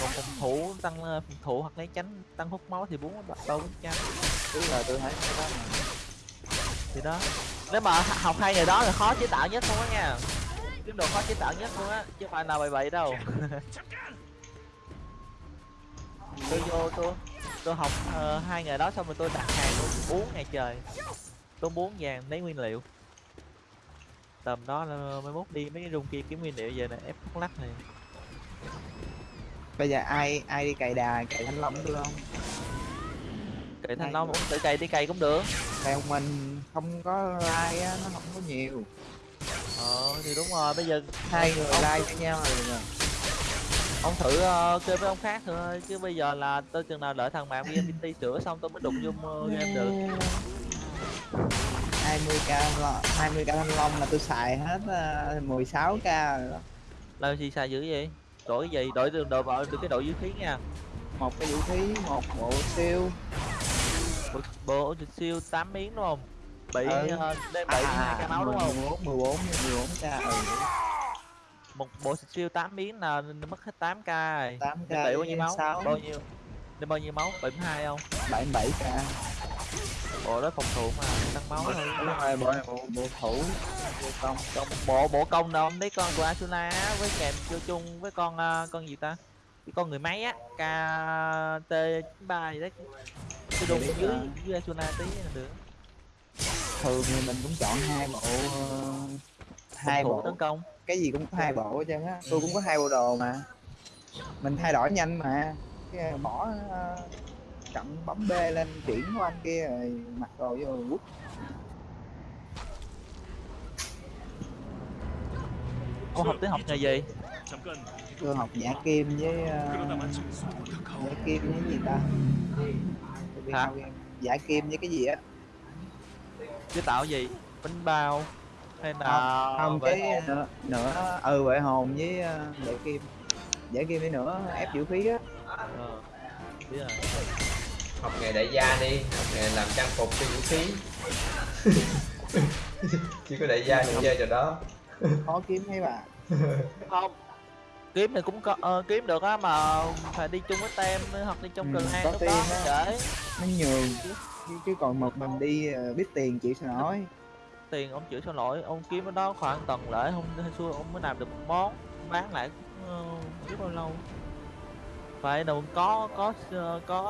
còn phòng thủ tăng ờ, phòng thủ hoặc lấy tránh tăng hút máu thì bốn bắt đầu bốn trăm tức là tôi thấy đó thì đó. Nếu mà học hai người đó là khó chế tạo nhất luôn á nha. Kiếm đồ khó chế tạo nhất luôn á chứ phải nào bậy bậy đâu. <laughs> Tôi vô tôi tôi học uh, hai ngày đó xong rồi tôi đặt hàng tôi uống ngày trời. Tôi muốn vàng lấy nguyên liệu tầm đó là mới mốt đi mấy cái room kia kiếm nguyên liệu về này ép thuốc lắc này. Bây giờ ai ai đi cày đà cày thanh long được không? Cậy thanh long cũng tự cày đi cày cũng được. Theo mình không có like á nó không có nhiều. Ờ thì đúng rồi bây giờ hai người like cho nhau rồi nè. ông thử ờ, chơi với ông khác thôi chứ bây giờ là tôi chừng nào đợi thằng bạn VNPT sửa xong tôi mới đụng vô uh, game được 20k lo 20k thanh long là tôi xài hết uh, 16k rồi đó. Làm gì xài dữ vậy? Đổi gì? Đổi được đổi vào được cái đội vũ khí nha. Một cái vũ khí một bộ siêu. Bộ, bộ siêu 8 miếng đúng không? Bị Ừ. ờ, đem bị hai cái máu đúng không? 14 14 14k ừ. Một bộ siêu 8 miếng là mất hết 8 k rồi. 8k đem bị bao nhiêu máu? 6 bao nhiêu? Đem bao nhiêu máu? 72 không? 77k bộ đó phòng thủ mà tăng máu thôi rồi bộ bộ bộ thủ. Bộ công. Còn bộ bộ công ông lấy con của Asuna với kèm vô chung với con ờ, con gì ta? Cái con người máy á kt ba gì đấy. Cái đùng biết dưới rồi. dưới Asuna tí là được. Thường thì mình cũng chọn hai bộ ờ, hai bộ. tấn công. Cái gì cũng có hai bộ hết trơn á. Tôi cũng có hai bộ đồ mà. Mình thay đổi nhanh mà. Cái bỏ ờ, cầm bấm B lên chuyển của anh kia rồi mặc đồ vô quất Cô học tiếng học nghề gì? Cô học giả kim với uh, giả kim với gì ta? Hả? Giả kim với cái gì á? Chứ tạo gì? Bánh bao hay là không, cái nữa, nữa ừ vậy hồn với ờ, uh, giả kim giả kim với nữa ép vũ khí á. Ờ. Biết rồi học nghề đại gia đi học nghề làm trang phục cho vũ khí. <laughs> Chỉ có đại gia mới chơi trò đó. Khó kiếm thấy bà không kiếm thì cũng có ờ, kiếm được á mà phải đi chung với tem hoặc đi chung Ừ, clan có lúc đó dễ nó nhường chứ, chứ còn một mình đi ờ, biết tiền chịu sao nổi. Tiền ông chịu sao nổi ông kiếm ở đó khoảng tuần lễ không hay xui ông mới làm được một món bán lại cũng ờ, biết bao lâu phải đâu có có ờ, có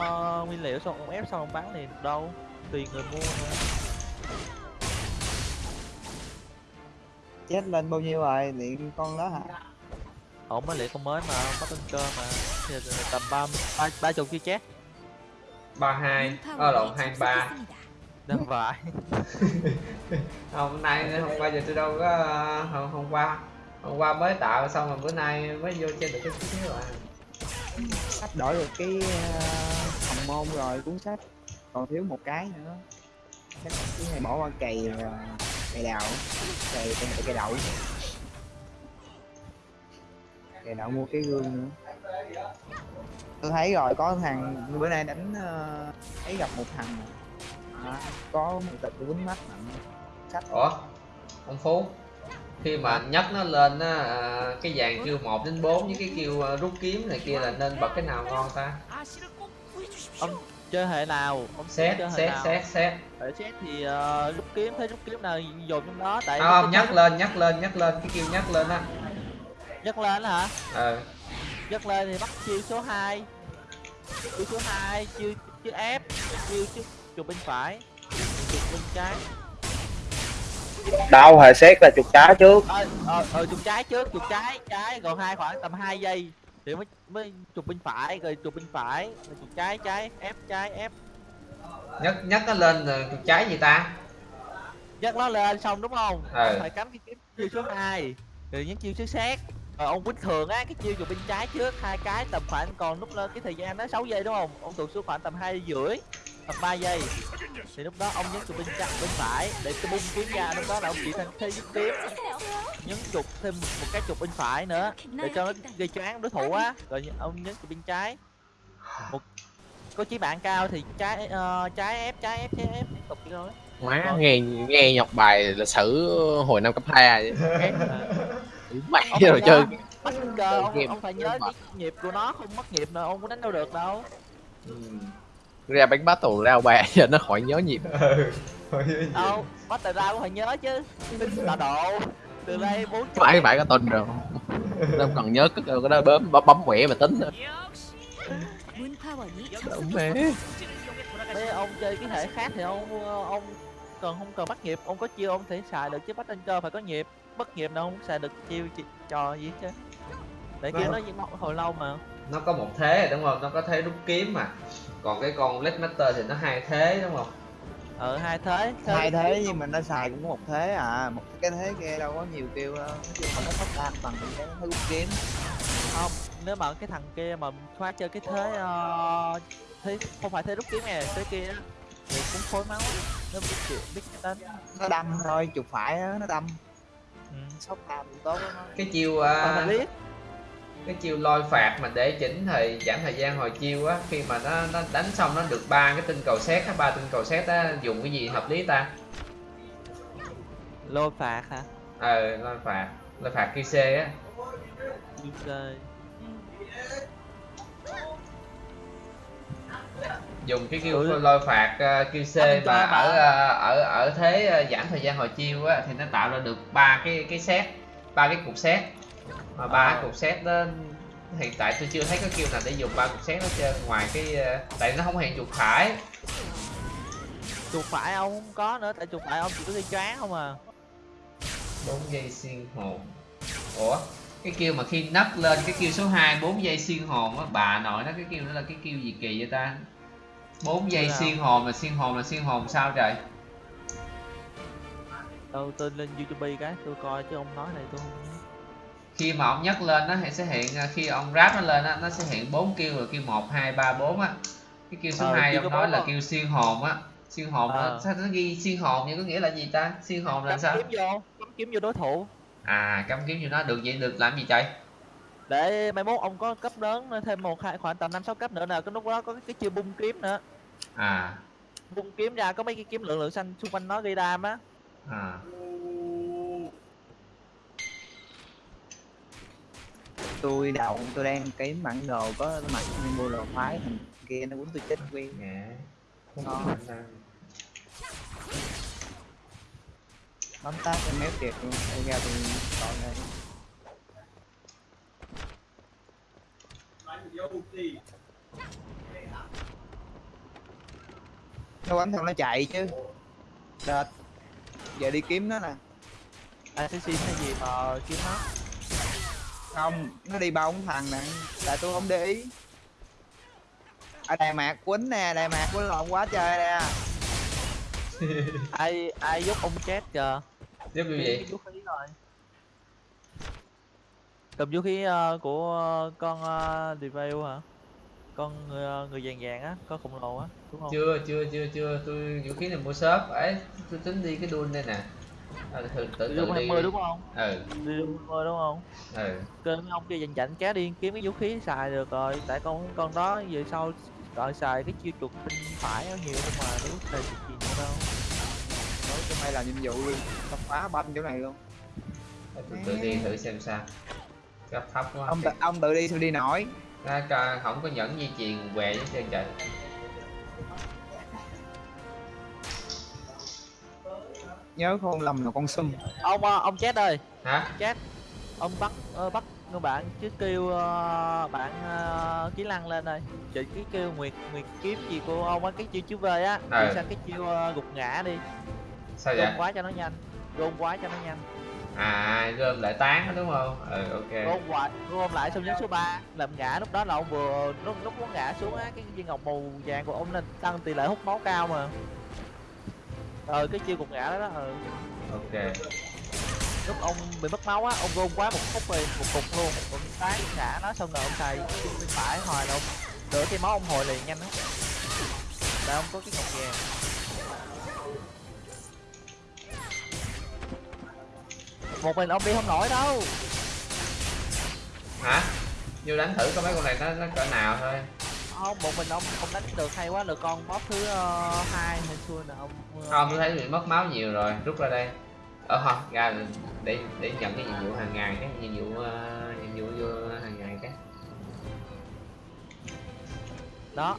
ờ, nguyên liệu xong ông ép xong ông bán liền được đâu tùy người mua nữa chết lên bao nhiêu rồi điện con đó hả? Ông mới liệu con mới mà bắt tên cơ mà. Thì tầm ba ba ba chục chưa chết? Ba hai ờ lộn hai ba. Phải không <laughs> hôm nay hôm qua giờ tôi đâu có ờ, hôm, hôm qua hôm qua mới tạo xong rồi bữa nay mới vô chơi được cái chút xíu à sắp đổi được cái ờ, phòng môn rồi cuốn sách. Còn thiếu một cái nữa. Chắc cái này bỏ qua cày ờ, cày đào cày cày, cày đậu. Cày đậu mua cái gương nữa. Tôi thấy rồi có thằng bữa nay đánh ờ, thấy ấy gặp một thằng. À, có một tịch quýnh mắt mạnh sách. Ủa? Ông phú? Khi mà nhấc nó lên á à, cái dàn kêu 1 đến 4 với cái kêu à, rút kiếm này kia là nên bật cái nào ngon ta? Chơi hệ nào? Ông xét xét xét xét. Xét thì ờ, rút kiếm thấy rút kiếm nào dồn trong đó tại không nhấc lên nhấc lên nhấc lên cái kêu nhấc lên á. Nhấc lên hả? Ờ nhấc lên thì bắt chiêu số 2 chiêu số 2 chiêu chiêu ép chiêu chiêu chụp bên phải chụp bên trái đâu hệ xét là chuột trái trước. Ờ ờ ờ chụp trái trước chụp trái trái còn hai khoảng tầm 2 giây thì mới mới chụp bên phải rồi chụp bên phải rồi chụp trái trái ép trái ép. Nhấc nhấc nó lên rồi chuột trái gì ta? Nhấc nó lên xong đúng không? Ừ. phải cắm cái kiếm chiêu số 2 rồi nhấn chiêu số xét. Rồi ông quýnh thường á cái chiêu chụp bên trái trước hai cái tầm khoảng còn lúc lên cái thời gian đó 6 giây đúng không? Ông tụt xuống khoảng tầm hai rưỡi tầm 3 giây. Thì lúc đó ông nhấn chụp bên trái bên phải để cái bung kiếm ra. Lúc đó là ông chỉ thành thế giúp kiếm nhấn chụp thêm một cái chụp bên phải nữa để cho nó gây choáng đối thủ á. Rồi ông nhấn chụp bên trái. Một có chí bạn cao thì trái ờ, trái ép trái ép trái ép. Liên tục vậy thôi. Má nghe nghe nhọc bài lịch sử hồi năm cấp hai vậy mày Ông rồi phải chơi bắt cơ. Ông, ông phải nhớ cái nhịp của nó không mất nhịp nào ông có đánh đâu được đâu. Ừ ra bánh bát tổ rao bè giờ nó khỏi nhớ nhịp. Đâu khỏi nhớ nhịp. Đâu phải nhớ chứ. Tao độ từ đây bốn phải phải có tên rồi. Đâu cần nhớ cứ cái đó bấm bấm, bấm quẹ mà tính thôi đúng mê Thế ông chơi cái hệ khác thì ông ông cần không cần bắt nhịp? Ông có chiêu ông thể xài được chứ bắt anh chơi phải có nhịp. Bất nghiệp đâu không xài được chiêu trò gì chứ để kia nó hồi lâu mà. nó có một thế đúng không? Nó có thế rút kiếm mà còn cái con Lead Master thì nó hai thế đúng không? Ờ hai thế. Hai thế nhưng mà nó xài cũng có một thế à. Một cái thế kia đâu có nhiều kêu đâu chung là nó phát đam bằng cái thế rút kiếm. Không nếu mà cái thằng kia mà khoa chơi cái thế ờ, thế không phải thế rút kiếm nè thế kia á, thì cũng khối máu. Nó biết chịu biết đánh nó đâm thôi chụp phải á nó đâm. Ừ. sốc cũng tốt nó cái chiêu Mà à, biết cái chiêu lôi phạt mà để chỉnh thời giảm thời gian hồi chiêu á khi mà nó nó đánh xong nó được ba cái tinh cầu xét á ba tinh cầu xét á dùng cái gì hợp lý ta? Lôi phạt hả? Ờ lôi phạt. Lôi phạt QC á. Dùng cái kêu Ừ. lôi phạt uh, QC mà ở ờ, ở ở thế ờ, giảm thời gian hồi chiêu á thì nó tạo ra được ba cái cái set ba cái cục set mà ba cái cục set đó hiện tại tôi chưa thấy có kêu nào để dùng ba cục xét hết trơn. Ngoài cái ờ, tại nó không hiện chuột phải. Chuột phải ông không có nữa tại chuột phải ông chỉ có đi choáng không à. Bốn giây xuyên hồn. Ủa cái kêu mà khi nấc lên cái kêu số 2 4 giây xuyên hồn á bà nội nó cái kêu đó là cái kêu gì kỳ vậy ta? 4 giây xuyên hồn là xuyên hồn là xuyên hồn sao trời? Đâu tôi lên youtube cái tôi coi chứ ông nói này tôi không. Khi mà ông nhấc lên nó sẽ hiện à, khi ông ráp nó lên á nó sẽ hiện bốn kêu là kêu một hai ba bốn á. Cái kêu số Ờ, 2 kêu ông nói là à? kêu xuyên hồn á. Xuyên hồn nó Ờ. sao nó ghi xuyên hồn nhưng có nghĩa là gì ta? Xuyên hồn là cắm sao? kiếm vô cắm kiếm vô đối thủ. À cắm kiếm như nó được vậy được làm gì trời? Để mai mốt ông có cấp lớn thêm một hai khoảng tầm năm sáu cấp nữa nè cái lúc đó có cái, cái chiêu bung kiếm nữa. À. Bung kiếm ra có mấy cái kiếm lượng lượng xanh xung quanh nó gây đam á. À tôi đầu tôi đang kiếm bản đồ có mặt mua lò phái thằng kia nó quýnh tôi chết quen Dạ. Không Ngon. có khả năng. bấm tát em méo kịp luôn đây ra tôi còn đây nó bấm xong nó chạy chứ đệt giờ đi kiếm nó nè assassin hay gì mà kiếm nó không nó đi bóng thằng nè tại tôi không để ý. Ở đài mạc quýnh nè đài mạc quýnh lộn quá trời nè. <laughs> Ai ai giúp ông chết kìa? Giúp như vậy vũ khí rồi. Cầm vũ khí ờ, của ờ, con uh, Devil hả? Con người, người vàng vàng á con khổng lồ á đúng không? Chưa chưa chưa chưa. Tôi vũ khí này mua shop. Ấy tôi tính đi cái đun đây nè à, tự tự, tự Devil đi 20 đúng không? Ừ. 20 đúng không? Ừ. Kêu ông kia dành chảnh kéo đi kiếm cái vũ khí xài được rồi. Tại con con đó về sau gọi xài cái chiêu chuột tinh phải nó nhiều không mà có xài chuột gì nữa đâu. Nói cho mày làm nhiệm vụ luôn tao phá banh chỗ này luôn. Để tôi tự đi thử xem sao. Cấp thấp quá. Ông tự, ông tự đi sao đi nổi. Ra coi không có nhẫn di truyền què với trơn trời nhớ không lầm là con sum ông ờ, ông chết ơi. Hả? Chết ông bắt ờ, bắt người bạn chứ kêu ờ, bạn uh, kỹ lăng lên đây chị cái kêu nguyệt nguyệt kiếm gì của ông á cái chiêu chiếu về á. Ừ. đi sang cái chiêu ờ, gục ngã đi. Sao gom vậy? quá cho nó nhanh gom quá cho nó nhanh. À gom lại tán đúng không? Ừ ok. Gom quá gom lại xong nhấn số 3 làm ngã lúc đó là ông vừa lúc lúc nó ngã xuống á cái viên ngọc màu vàng của ông nên tăng tỷ lệ hút máu cao mà ờ cái chiêu gục ngã đó đó ừ. ok. Lúc ông bị mất máu á ông gom quá một khúc rồi một cục luôn. Ông tán ngã nó xong rồi ông xài bên phải hồi là ông đỡ cái máu ông hồi liền nhanh lắm. Tại ông có cái ngọc vàng. Một mình ông đi không nổi đâu. Hả? Vô đánh thử coi mấy con này nó nó cỡ nào thôi không một mình ông ông đánh được hay quá được con boss thứ uh, hai hay xui nè ông ờ, không tôi thấy bị mất máu nhiều rồi rút ra đây. Ờ không ra để để nhận cái nhiệm vụ hàng ngày cái nhiệm vụ uh, nhiệm vụ vô hàng ngày cái. Đó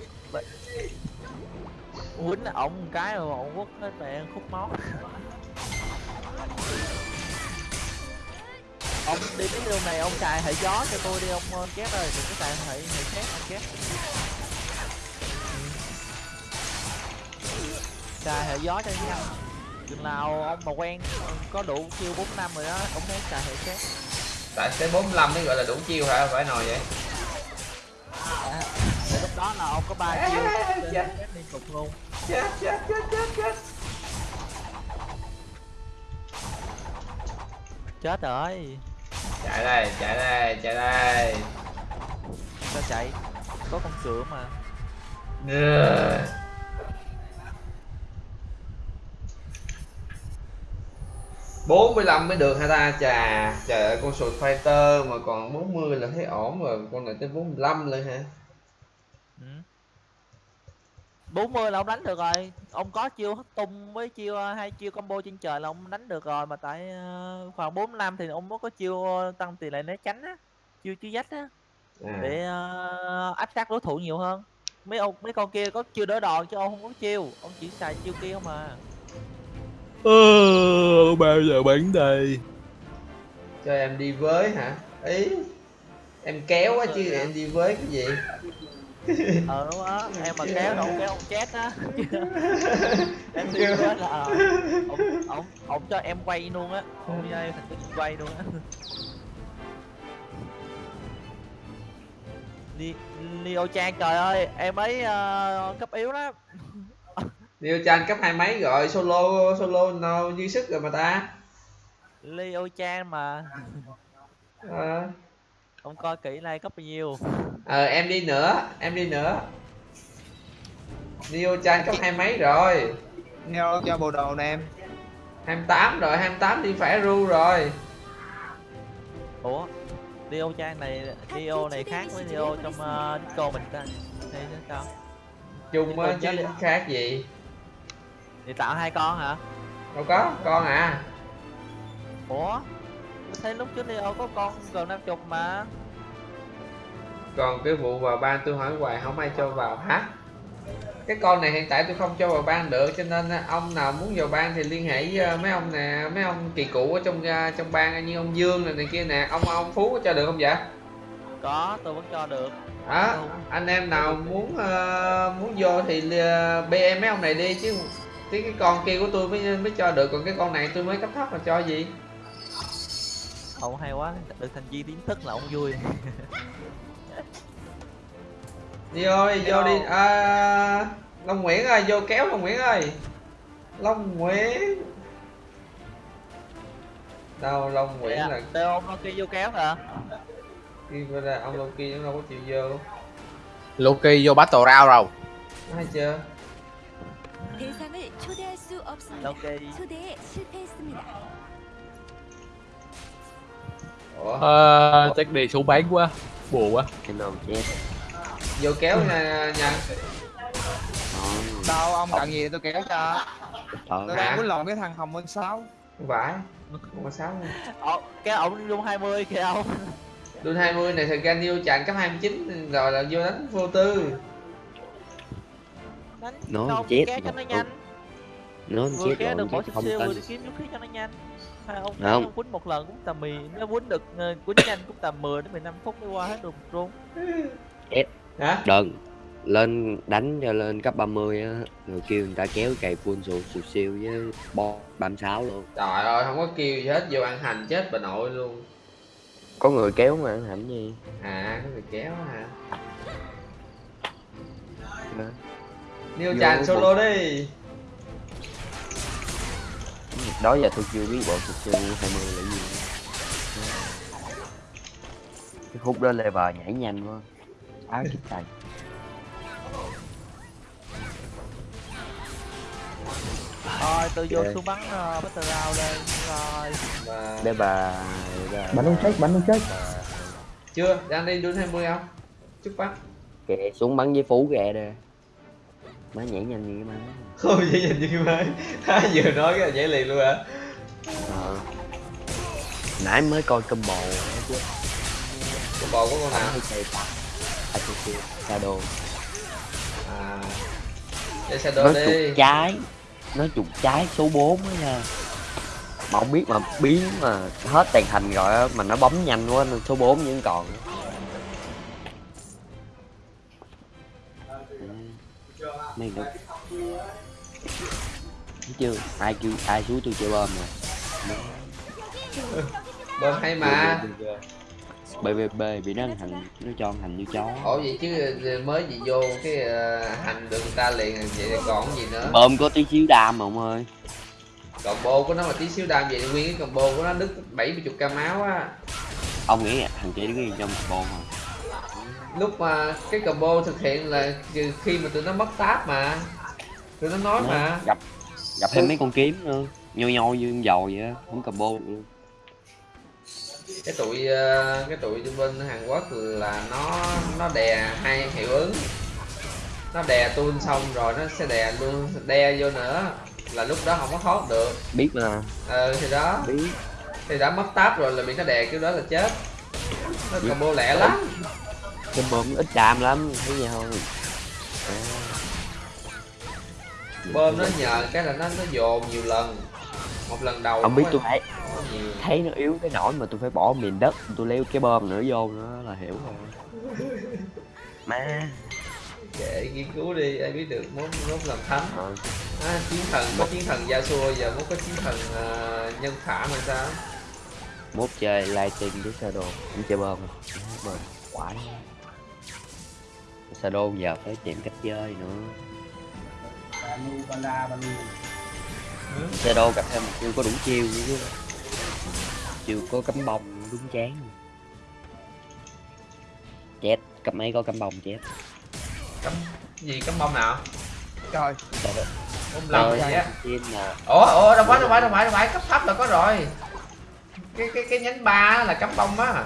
quýnh ổng một cái rồi ổng quất hết mẹ khúc máu. Ông đi cái đường này ông xài hệ gió cho tôi đi ông ờ, chép ơi đừng có xài hệ hệ xét ông chép xài hệ gió cho nhanh đừng nào ông mà quen có đủ chiêu 45 rồi đó cũng thấy xài hệ xét tại tới 45 mới gọi là đủ chiêu hả? Phải nồi vậy. À, lúc đó là ông có ba chiêu. chết liên tục luôn. Chết chết chết chết chết. Chết rồi. Chạy đây chạy đây chạy đây. Sao chạy? Có con cửa mà. Yeah. 45 mới được hả ta. Chà trời ơi con sồi fighter mà còn 40 là thấy ổn rồi. Con này tới 45 luôn hả ừ. 40 là ông đánh được rồi. Ông có chiêu hất tung với chiêu ờ, hai chiêu combo trên trời là ông đánh được rồi. Mà tại ờ, khoảng 45 thì ông có chiêu ờ, tăng tỷ lệ né tránh á. Chiêu chiêu dách á. À. để uh, áp sát đối thủ nhiều hơn. Mấy ông mấy con kia có chiêu đỡ đòn chứ ông không có chiêu. Ông chỉ xài chiêu kia không à. Ờ, bao giờ bắn đây? Cho em đi với hả? Ý em kéo á chứ em đi với cái gì? Ờ <laughs> đúng á em mà kéo đâu kéo ông chết á. <laughs> Em đi với là ờ, ông ông ông cho em quay luôn á. Ông cho em thành cái quay luôn á. Li- Leo Chan trời ơi em ấy ờ, cấp yếu lắm Neo Chan cấp hai mấy rồi? Solo solo nào dư sức rồi mà ta. Leo Chan mà. Ờ. Ông coi kỹ này cấp bao nhiêu? Ờ, em đi nữa em đi nữa. Neo Chan cấp hai mấy rồi? Neo cho bộ đồ nè em. 28 rồi 28 đi phải ru rồi. Ủa Leo Chan này Leo này khác với Leo trong uh, Disco mình ta. Hay nó sao? Chung chứ khác gì thì tạo hai con hả? Đâu có con à. Ủa? Tôi thấy lúc trước Leo có con gần 50 mà. Còn cái vụ vào ban tôi hỏi hoài không ai cho vào hả? Cái con này hiện tại tôi không cho vào ban được cho nên á, ông nào muốn vào ban thì liên hệ với ờ, mấy ông nè mấy ông kỳ cựu ở trong ờ, trong ban như ông Dương này, này kia nè. Ông ông Phú có cho được không vậy? Có tôi vẫn cho được. Đó anh em nào muốn ờ, muốn vô thì ờ, BM mấy ông này đi chứ cái cái con kia của tôi mới mới cho được. Còn cái con này tôi mới cấp thấp mà cho gì? Ông hay quá được thành viên tiến thức là ông vui. Đi ơi vô đi. À, long nguyễn ơi vô kéo long nguyễn ơi. Long nguyễn. Đâu long nguyễn à, là têu ông loki vô kéo hả? Khi là ông loki nó đâu có chịu vô. Loki vô battle round rồi. Thấy chưa? 초대할 수 없습니다. ok 초대에 실패했습니다. ủa Ờ, chắc đi xuống bán quá buồn quá cái nôm chết vô kéo nha nha Ngon. đâu ông cần gì tôi kéo cho Trời tôi Hả? đang quýnh lộn cái thằng hồng minh sáu không phải không có sáu luôn Ờ, cái ổng luôn 20 kìa ông Đun 20 này thật ra Neo chặn cấp 29 rồi là vô đánh vô tư đánh Nó đâu chết kéo cho mà. nó nhanh nó vừa chết kéo rồi được chứ bỏ không siêu vừa tin đi kiếm vũ khí cho nó nhanh. Hai ông Không. quýnh một lần cũng tầm mì nó quýnh được ờ, quýnh nhanh cũng tầm 10 đến 15 phút mới qua hết được luôn hả? đừng lên đánh cho lên cấp 30 á. Rồi kêu người ta kéo cày full sụt sụt siêu với bo 36 luôn. Trời ơi không có kêu gì hết vô ăn hành chết bà nội luôn. Có người kéo mà ăn hẳn gì? À có người kéo hả? Vô chặn một- solo đi đó giờ tôi chưa biết bộ sụt siêu 20 là gì. Cái khúc đó level nhảy nhanh quá. Áo kích <laughs> tay. Thôi tôi vô xuống bắn uh, battle round đây rồi. Và để bà, bắn không chết bắn không chết chưa đang đi đun 20 không? Chúc bác kệ xuống bắn với phú kệ đây má nhảy nhanh như cái má. Không dễ nhìn như mấy <laughs> vừa nói cái là nhảy liền luôn hả? Ờ. nãy mới coi combo chứ. Cái bò của con nào? Asoci Shadow à để xe nó đồ. Trục đi. trái nó trục trái số 4 á nha. Mà không biết mà biến mà hết tàn thành rồi á mà nó bấm nhanh quá nên số 4 vẫn còn mấy thấy chưa? Ai kêu ai xuống tôi chơi bom rồi. Bơm hay mà? BVB bị nó ăn hành nó cho ăn hành như chó. Ủa vậy chứ mới gì vô cái ờ, hành được người ta liền vậy còn gì nữa? Bơm có tí xíu đam mà ông ơi. Combo của nó mà tí xíu đam vậy nguyên cái combo của nó đứt 70 k máu á. Ông nghĩ hành chỉ đứng yên trong combo hả lúc mà cái combo thực hiện là khi mà tụi nó mất tab mà. Tụi nó nói mà. Gặp gặp thêm mấy con kiếm nữa. Nhoi nhoi như con dầu vậy á không combo luôn. Cái tụi ờ, cái tụi bên Hàn Quốc là nó nó đè hai hiệu ứng. Nó đè tuôn xong rồi nó sẽ đè luôn đe vô nữa. Là lúc đó không có thoát được. Biết mà. Ờ thì đó. Biết. Thì đã mất tab rồi là bị nó đè kiểu đó là chết. Nó combo lẹ lắm cái bơm ít đam lắm thấy gì không? À. bơm nó nhờ cái là nó nó dồn nhiều lần. Một lần đầu không biết tôi thấy thấy nó yếu cái nỗi mà tôi phải bỏ miền đất tôi leo cái bơm nữa vô nữa là hiểu rồi. Má. Kệ nghiên cứu đi ai biết được muốn muốn làm thánh. Ờ, à, chiến thần có chiến thần Yasuo giờ muốn có chiến thần ờ, nhân khả mà sao? Mốt chơi lighting với shadow không chơi bơm. Bơm quả shadow giờ phải tìm cách chơi nữa. Shadow gặp thêm một chiêu có đủ chiêu nữa chứ. Chiêu có cắm bông đúng chán. Chết cấp mấy có cắm bông chết. Cấm gì cấm bông nào? Trời. Bông Rồi, gì á. ủa ủa đâu phải đâu phải đâu phải đâu phải. Cấp thấp là có rồi. Cái cái cái nhánh ba là cấm bông á.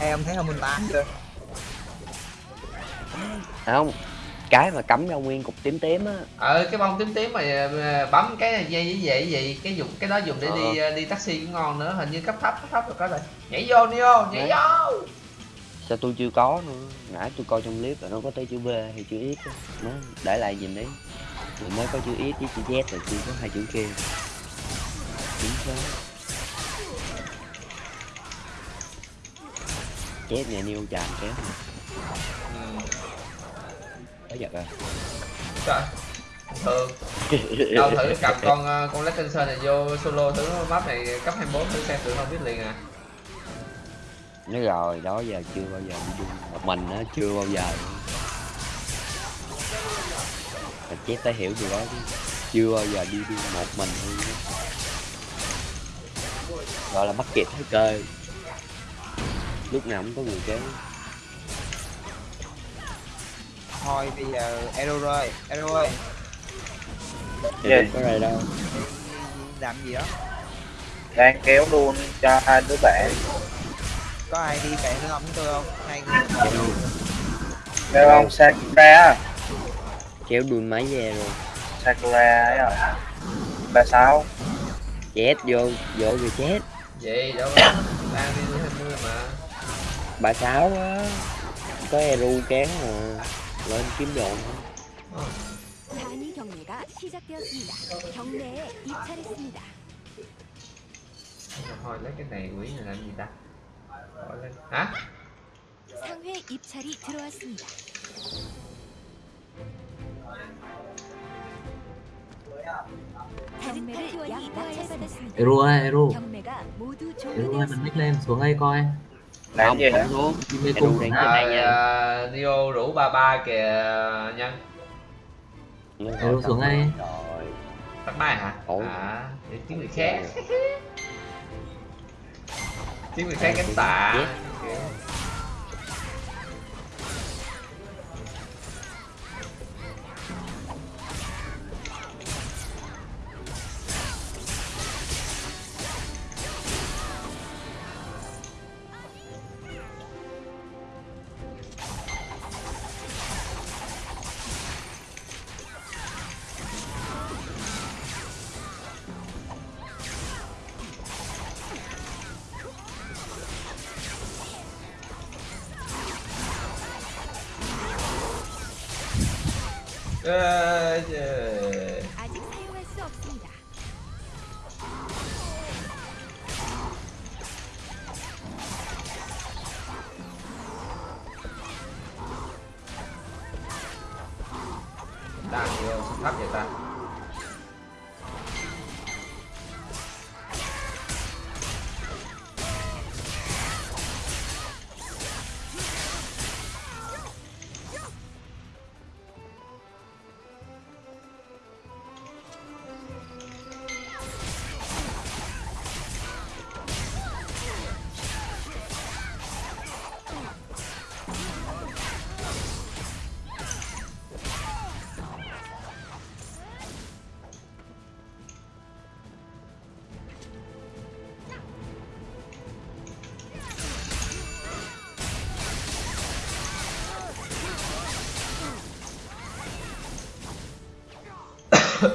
Em thấy không mình tám chưa không cái mà cắm ra nguyên cục tím tím á. Ờ cái bông tím tím mà bấm cái dây với vậy gì cái dùng cái đó dùng để đi ờ, đi taxi cũng ngon nữa hình như cấp thấp cấp thấp là có rồi. Nhảy vô đi vô nhảy Đấy. vô. Sao tôi chưa có nữa? Nãy tôi coi trong clip là nó có tới chữ V hay chữ X á. nó để lại nhìn đấy? Rồi mới có chữ X với chữ Z rồi chưa có hai chữ kia. Chính xác. Chết nhà niêu chàm kéo. Có giật à trời. Thường đâu thử cầm <laughs> con ờ, con Legend này vô solo thử map này cấp 24 thử xem thử không biết liền à. Nói rồi đó giờ chưa bao giờ đi chung một mình á chưa bao giờ. Mà chết phải hiểu điều đó chứ. Chưa bao giờ đi chung một mình luôn á. Gọi là bắt kịp thời cơ. Lúc nào cũng có người kéo thôi bây giờ Ero ơi Ero ơi. Dạ. có rồi đâu? Làm gì đó? Đang kéo luôn cho hai đứa bạn. Có ai đi cậy nữa không với tôi không? Hai người theo ông Sakura kéo đuôi máy về rồi. Sakura ấy à. Ba sáu. Chết vô vô rồi chết. Vậy đâu có đang đi hai mươi mà. Ba sáu á. Có eru kéo mà lên kiếm đồn thôi. 단위 경매가 시작되었습니다. 경매에 입찰했습니다. thôi lấy cái này quỷ này làm gì ta Bỏ lên hả 상회 입찰이 들어왔습니다. 경매를 약 낙찰받았습니다. Ero ơi, Ero 경매가 모두 Ero ơi, mình 종료되었습니다. nick lên xuống đây coi làm không gì hả? xuống. Đi đang à, đây nha. À, Neo rủ ba ba kìa nhân gọi xuống đây. rồi. Tắt máy hả? À để tiếng người khác. Tiếng <laughs> người khác cánh tạ 세상이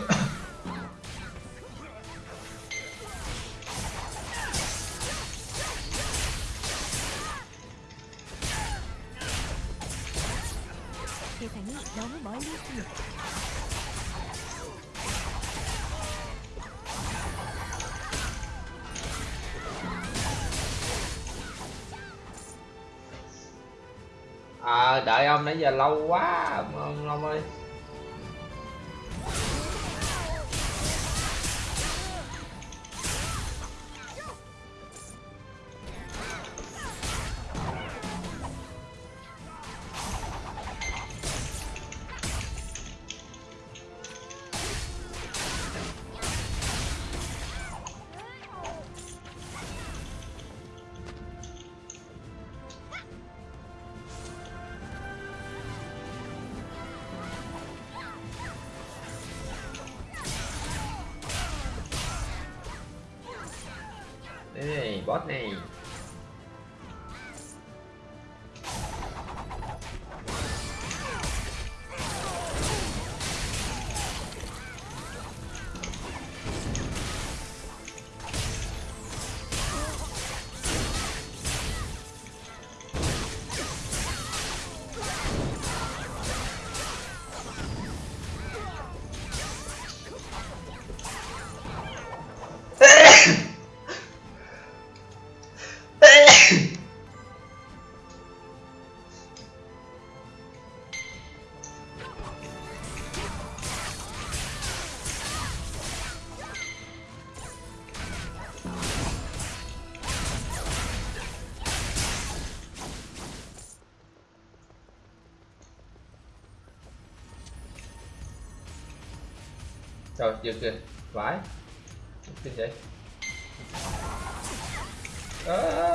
너무 멀리 있습니다. À, đợi ông nãy giờ lâu quá trời giật kìa. Vãi cái gì à.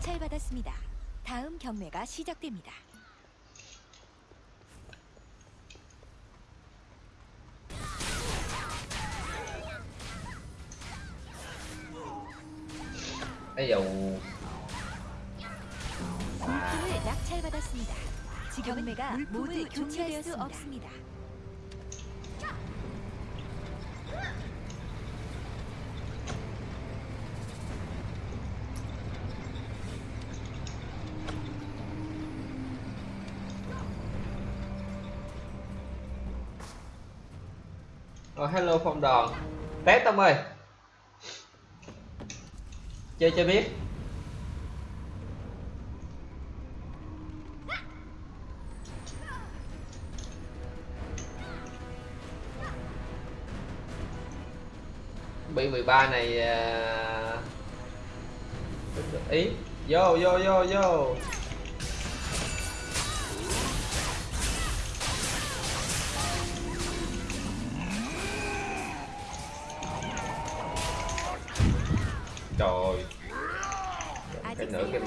낙찰받았습니다. 다음 경매가 시작됩니다. dầu 물품을 낙찰받았습니다. 경매가 모두 교체될 수 없습니다. Ờ, hello phong đòn test ông ơi. Chơi cho biết. Bị 13 này uh... ý. Vô vô vô vô.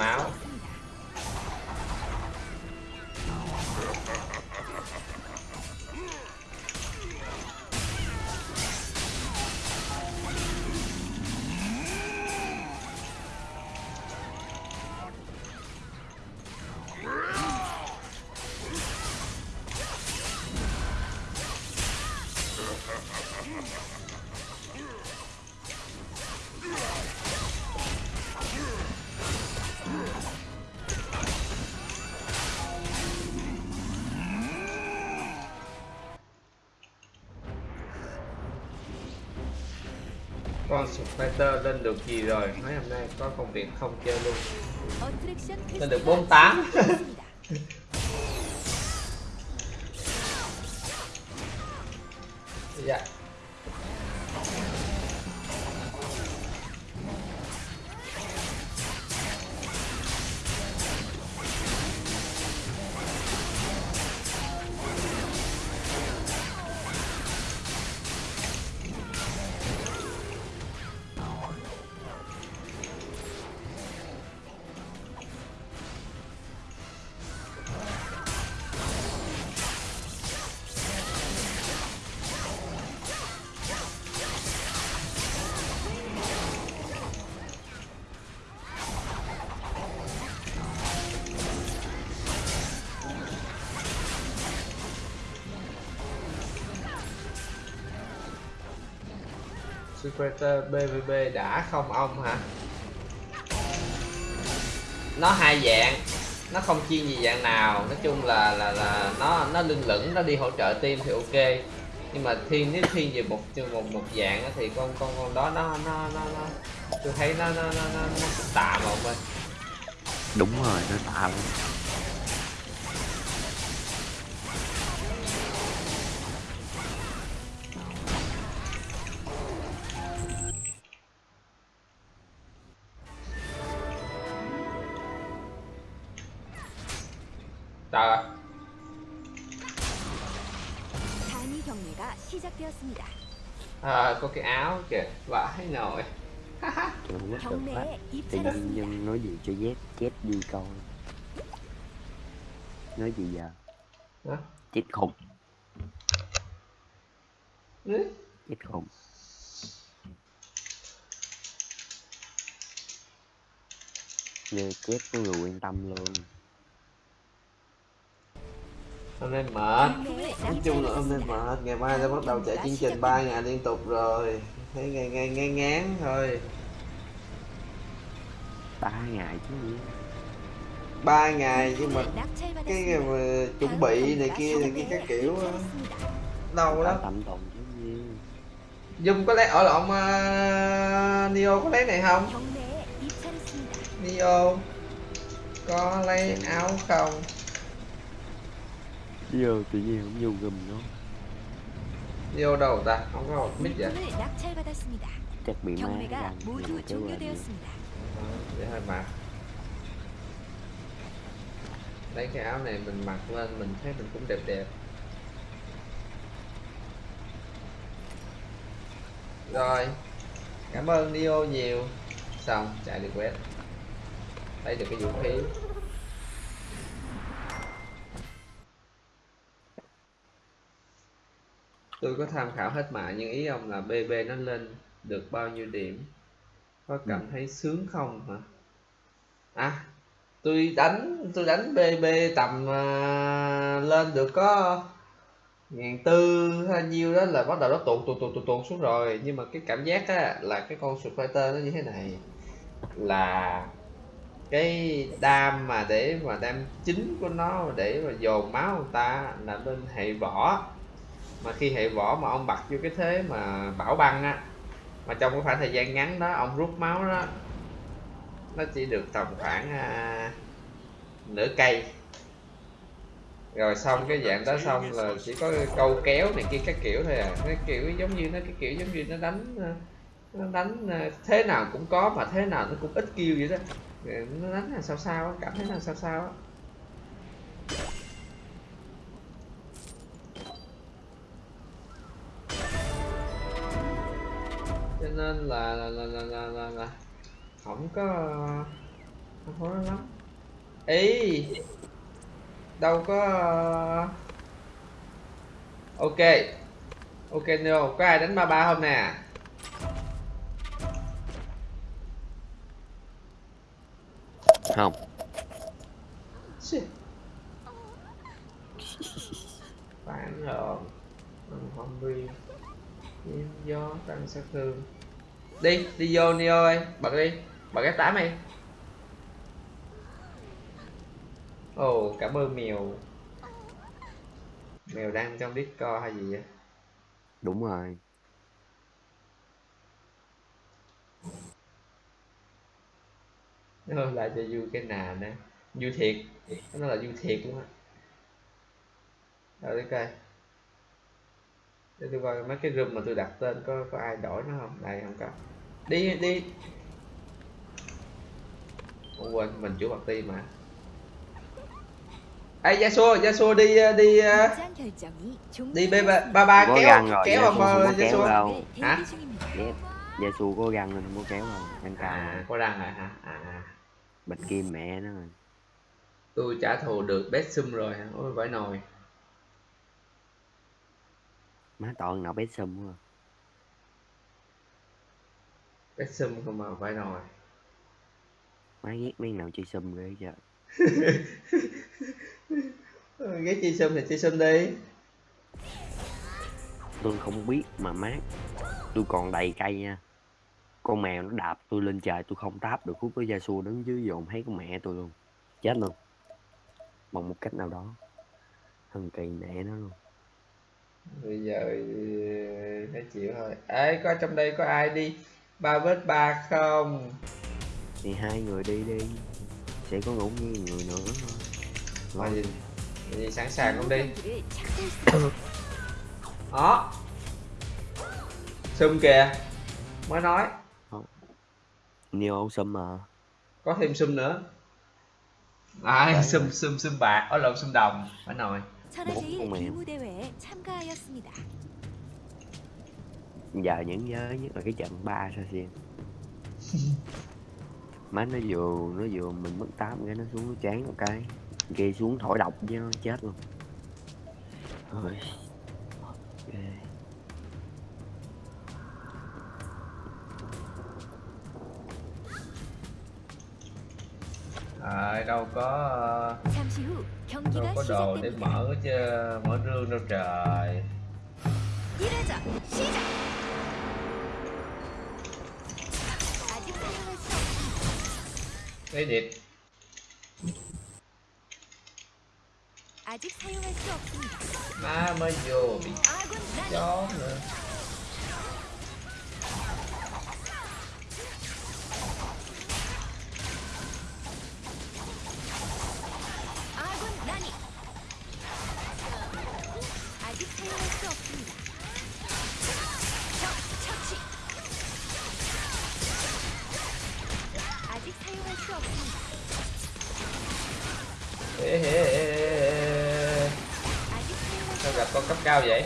Cái lên được gì rồi? Mấy hôm nay có công việc không chơi luôn. Lên được 48 Secretor ờ, BVB đã không ông hả nó hai dạng nó không chuyên gì dạng nào nói chung là là là nó nó lưng lửng nó đi hỗ trợ team thì ok nhưng mà thiên nếu thiên về một một một dạng thì con con con đó nó nó nó, nó tôi thấy nó nó nó nó, nó tạm một bên. đúng rồi nó tạm. cái áo kìa vãi nổi trời quá trời quá thì nhân nhân nói gì cho dép chết đi coi. Nói gì giờ? Hả? chết khùng. Chết khùng. Người chết có người quan tâm luôn hôm nay mệt. Nói chung là hôm nay mệt. Ngày mai sẽ bắt đầu chạy chương trình 3 ngày liên tục rồi. Thấy ngày ngày ngay ngán thôi. Ba ngày chứ gì. Ba ngày nhưng mà cái mà chuẩn bị này kia này kia các kiểu đâu đó Dung có lấy ở lộn uh, Neo có lấy này không? Neo có lấy áo không? Vô tự nhiên cũng vô gùm nó Vô đâu ta? Không có hộp mic vậy? Chắc bị má đang chơi quên vậy Vậy hơi mệt Lấy cái áo này mình mặc lên mình thấy mình cũng đẹp đẹp. Rồi Cảm ơn Neo nhiều. Xong chạy được quét. Lấy được cái vũ khí. Tôi có tham khảo hết mà nhưng ý ông là BB nó lên được bao nhiêu điểm? Có cảm thấy sướng không hả? À tôi đánh tôi đánh BB tầm à, lên được có ngàn tư hay nhiêu đó là bắt đầu nó tuột tuột tuột tuột xuống rồi. Nhưng mà cái cảm giác á là cái con Fighter nó như thế này là cái đam mà để mà đam chính của nó để mà dồn máu người ta là bên hệ võ mà khi hệ võ mà ông bật vô cái thế mà bảo băng á mà trong cái khoảng thời gian ngắn đó ông rút máu đó nó chỉ được tầm khoảng à, nửa cây. Rồi xong cái dạng đó xong là chỉ có câu kéo này kia các kiểu thôi à. Cái kiểu giống như nó cái kiểu giống như nó đánh à, nó đánh à, thế nào cũng có mà thế nào nó cũng ít kêu vậy đó. Nó đánh là sao sao cảm thấy là sao sao á. Nên là là là là là, là, là. Không có không có lắm. Ý đâu có ok ok no có ai đánh ba ba không nè? Không. Phản hồn. Không bi Nhiễm gió tăng sát thương đi đi vô Neo ơi. Bật đi bật cái tám đi. Ồ cảm ơn mèo. Mèo đang trong discord hay gì vậy? Đúng rồi. Nó lại cho vui cái nà nè. Vui thiệt. Nó là vui thiệt luôn á. Rồi để coi để tôi coi mấy cái room mà tôi đặt tên có có ai đổi nó không? Đây không có đi đi. Ô, quên mình chủ bạc ti mà. Ê gia xua gia xua đi đi đi b ba ba kéo găng rồi, kéo vào gia xua hả? Gia xua có răng rồi không có kéo đâu anh cao à, có răng rồi hả? À. Bịch kim mẹ nó rồi. Tôi trả thù được bé sum rồi ôi vãi nồi. Má toàn nào bé sum rồi best sum không mà vãi nồi má ghét mấy nào chơi sum ghê giờ Ừ, ghét chi sum thì chi sum đi. Tôi không biết mà mát. Tôi còn đầy cây nha. Con mèo nó đạp tôi lên trời tôi không táp được khúc với gia xua đứng dưới dồn thấy con mẹ tôi luôn. Chết luôn. Bằng một cách nào đó. Thần kỳ mẹ nó luôn. Bây giờ ừ, phải chịu thôi. Ấy có trong đây có ai đi ba vết ba không? Thì hai người đi đi. Sẽ có ngủ như người nữa. Thôi. gì gì sẵn sàng không đi? <coughs> Đó. Sum kìa. Mới nói. Nhiều ông sum mà có thêm sum nữa. À, Ai sum sum sum bạc. Ở lộn sum đồng. Phải nồi bốn con mèo giờ những nhớ nhất là cái trận ba sao xiên <laughs> má nó vừa nó vừa mình mất tám cái nó xuống nó chán một cái. Kia xuống thổi độc với nó chết luôn. Ôi. À, đâu có đâu có đồ để mở chứ mở rương đâu trời. 없습니다. lấy điệp 아직 사용할 수 없습니다. má mới vô bị 아 Cao vậy?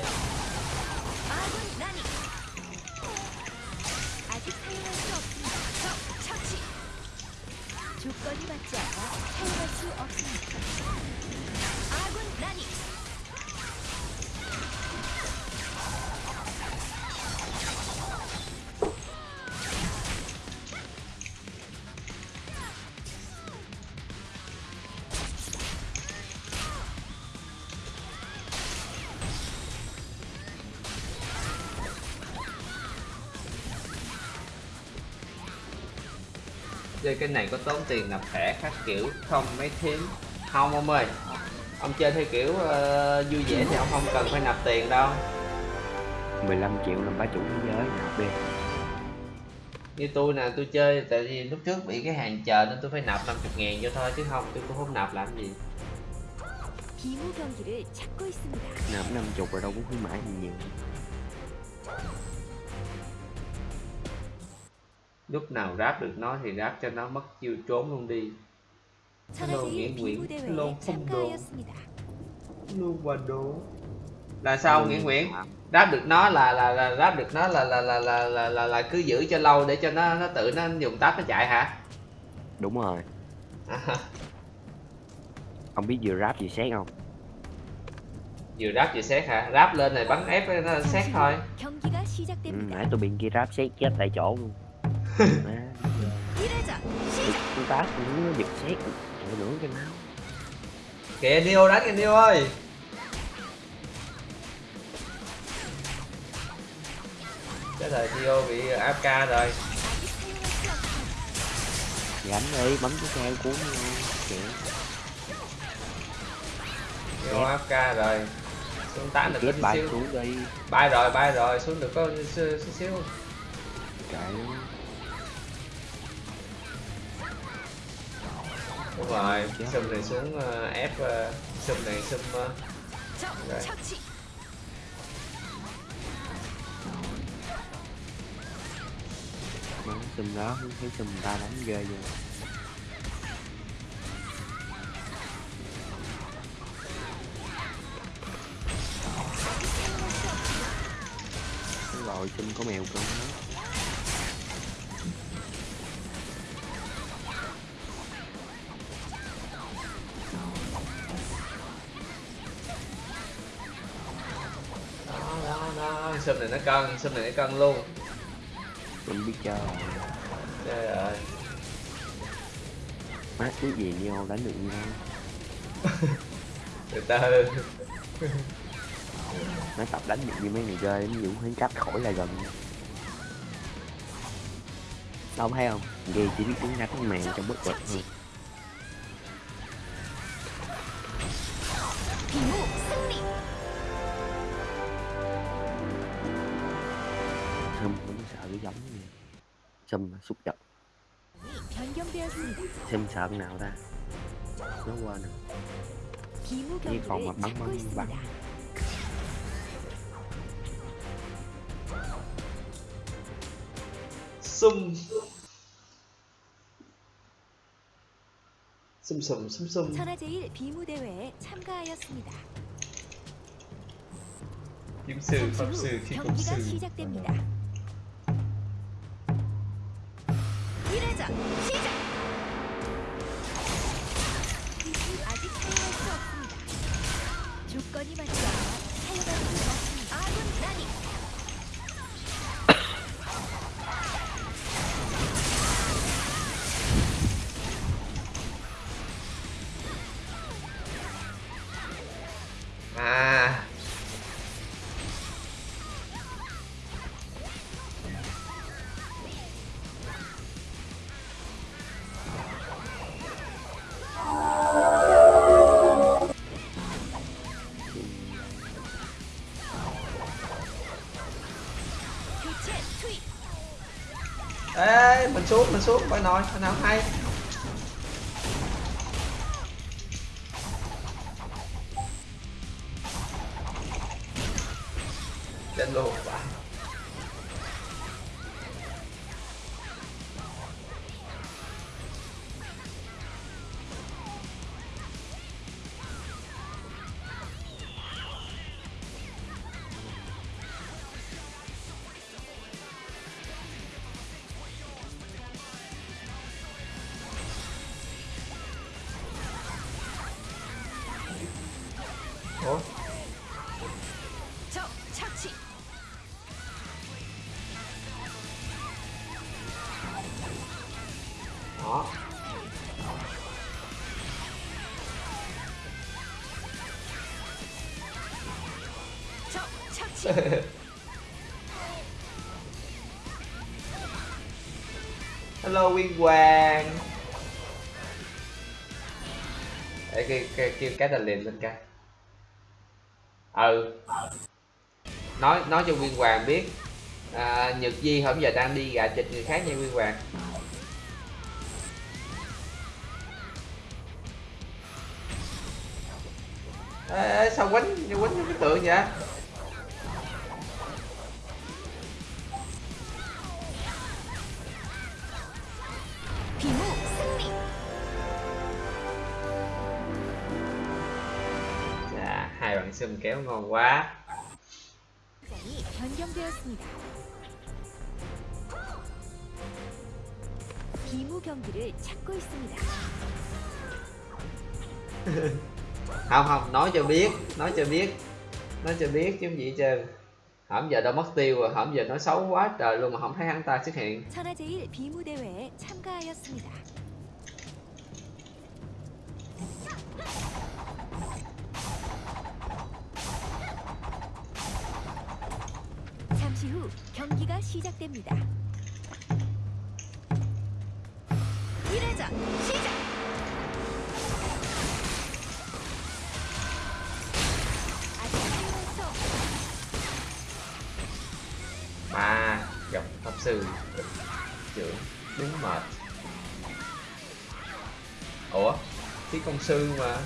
chơi cái này có tốn tiền nạp thẻ khác kiểu không mấy thím. Không ông ơi ông chơi theo kiểu uh, vui vẻ thì ông không cần phải nạp tiền đâu. 15 triệu là ba chủ thế giới nạp đi. Như tôi nè tôi chơi tại vì lúc trước bị cái hàng chờ nên tôi phải nạp 50 ngàn vô thôi chứ không tôi cũng không nạp làm gì. Nạp 50 rồi đâu cũng khuyến mãi gì nhiều. lúc nào ráp được nó thì ráp cho nó mất chiêu trốn luôn đi. Hello nghĩa nguyễn hello không đồ luôn và đồ là sao nghĩa nguyễn? Ráp được nó là là là ráp được nó là là là là là là, là cứ giữ cho lâu để cho nó nó tự nó dùng táp nó chạy hả? Đúng rồi. <laughs> Không biết vừa ráp vừa xét không? Vừa ráp vừa xét hả? Ráp lên này bắn ép nó xét thôi. ừ, nãy tôi bị kia ráp xét chết tại chỗ luôn. Chúng ta cũng nó giật xét. Để nữa cho máu Kìa Neo đánh kìa Neo ơi. Chết rồi Neo bị AFK rồi. Gánh đi bấm cái xe cuốn Kìa. Neo AFK rồi. Xuống tán được chút xíu. Bay rồi bay rồi xuống được có xíu xíu Trời đúng rồi sum này xuống uh, ép uh, này sum uh, ờ. rồi. bắn sum đó không thấy sum ta đánh ghê vậy rồi sum có mèo cưng đó sâm này nó cân sâm này nó cân luôn. Mình biết chơi. Trời ơi. Mát cứ về nhau đánh được nhau <laughs> từ từ. Nó tập đánh được như mấy người chơi nó dũng hắn cách khỏi là gần. Đâu thấy không? Ghê chỉ biết uống nách mèo trong bất bật thôi châm xúc giật thêm sợ nào ta nó quên chỉ còn mà bắn bắn bắn sum 슴슴 슴슴 천하제일 비무대회에 참가하였습니다. 임스, 밥스, 경기가 시작됩니다. 1회전 시작! à mình xuống phải nói coi nào hay. Hello Nguyên Hoàng. Để cái, cái, kêu cái đà liền lên cái. Ừ. Nói nói cho Nguyên Hoàng biết. À, Nhật Di hôm giờ đang đi gà chịch người khác nha Nguyên Hoàng. Ê, ê, sao quánh quánh cái tượng vậy? sườn kéo ngon quá. <laughs> không không nói cho biết nói cho biết nói cho biết chứ gì chứ. Hổm giờ đâu mất tiêu rồi hổm giờ nói xấu quá trời luôn mà không thấy hắn ta xuất hiện. 잠시 후 경기가 시작됩니다. 1회전 시작! 아직 사용할 수 없습니다. mà gặp pháp sư trưởng đúng mệt ủa khí công sư mà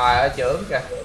trời ơi trưởng kìa.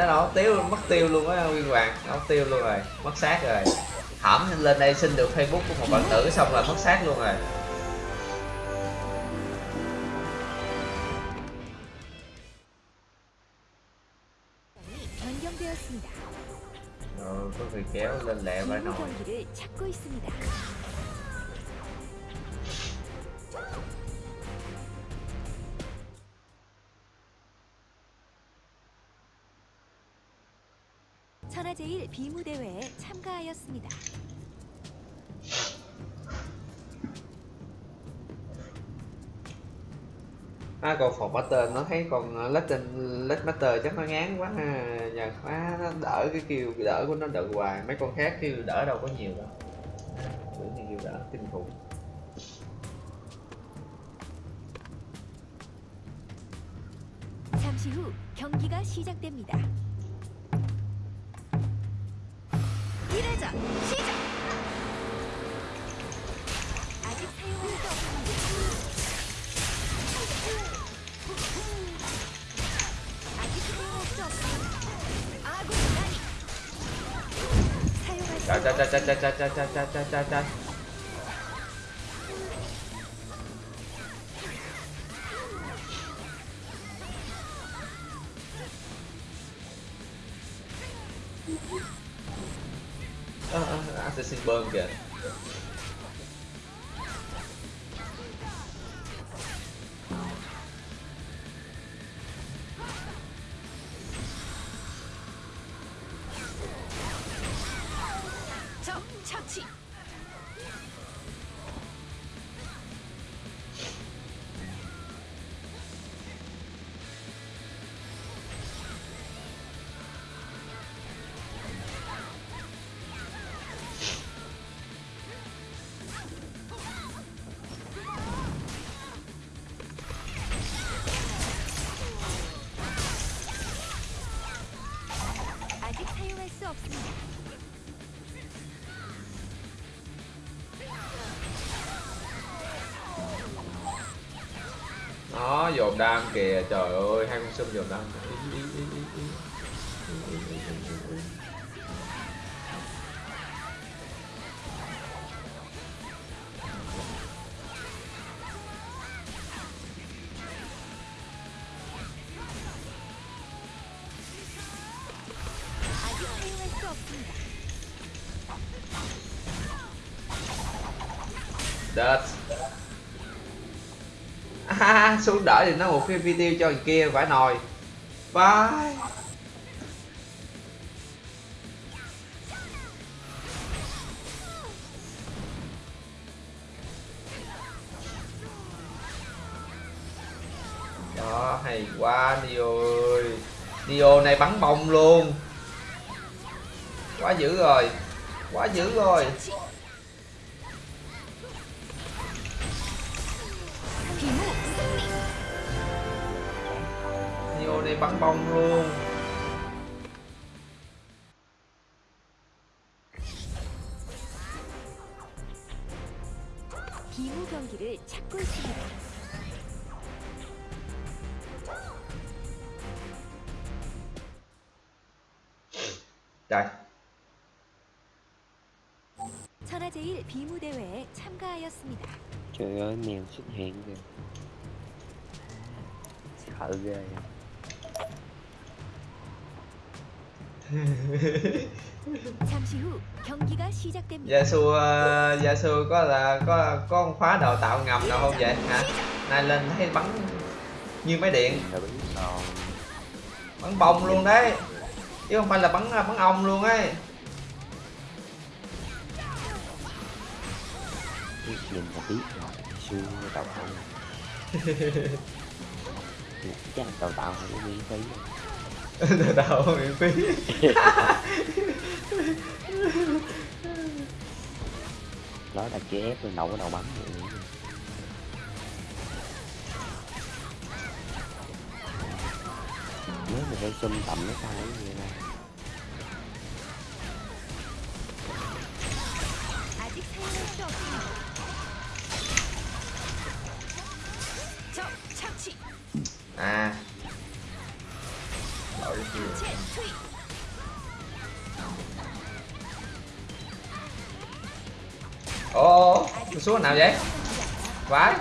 Nó đâu tiêu, mất tiêu luôn á, nguyên hoàng nó tiêu luôn rồi, mất xác rồi. Hỏng lên đây xin được facebook của một bạn nữ xong là mất xác luôn rồi. 참가하였습니다. à, còn phòng master nó thấy còn lết trên lết master chắc nó ngán quá ha nhờ quá nó đỡ cái kêu đỡ của nó đỡ hoài mấy con khác kêu đỡ đâu có nhiều đâu bữa này kêu đỡ kinh khủng 잠시 후 경기가 시작됩니다. 1회전 시작! 아직 수 없습니다. 아직 수 없습니다. 아군 라니! 사용할 수 짜짜짜짜짜짜짜짜짜짜 trời ơi hai con sâm nhiều năm giúp đỡ thì nó một cái video cho người kia vải nồi. Bye. Đó, hay quá đi ơi. Dio này bắn bông luôn. Quá dữ rồi. Quá dữ rồi. Bắn bông luôn 비무 경기를 찾고 있습니다. Trời 천하제일 비무 대회에 참가하였습니다. sợ ghê 잠 Gia Su uh, Gia Su có là có có con khóa đào tạo ngầm nào không vậy hả? Này lên thấy bắn như máy điện, bắn bông luôn đấy. Chứ không phải là bắn bắn ong luôn ấy. nhìn là biết rồi xưa đào tạo chắc đào tạo không có miễn phí từ đầu miễn phí. <laughs> Đó là chế ép rồi đầu cái đầu bắn nếu mà hơi xâm tầm nó sao ấy vậy xuống nào vậy? Vãi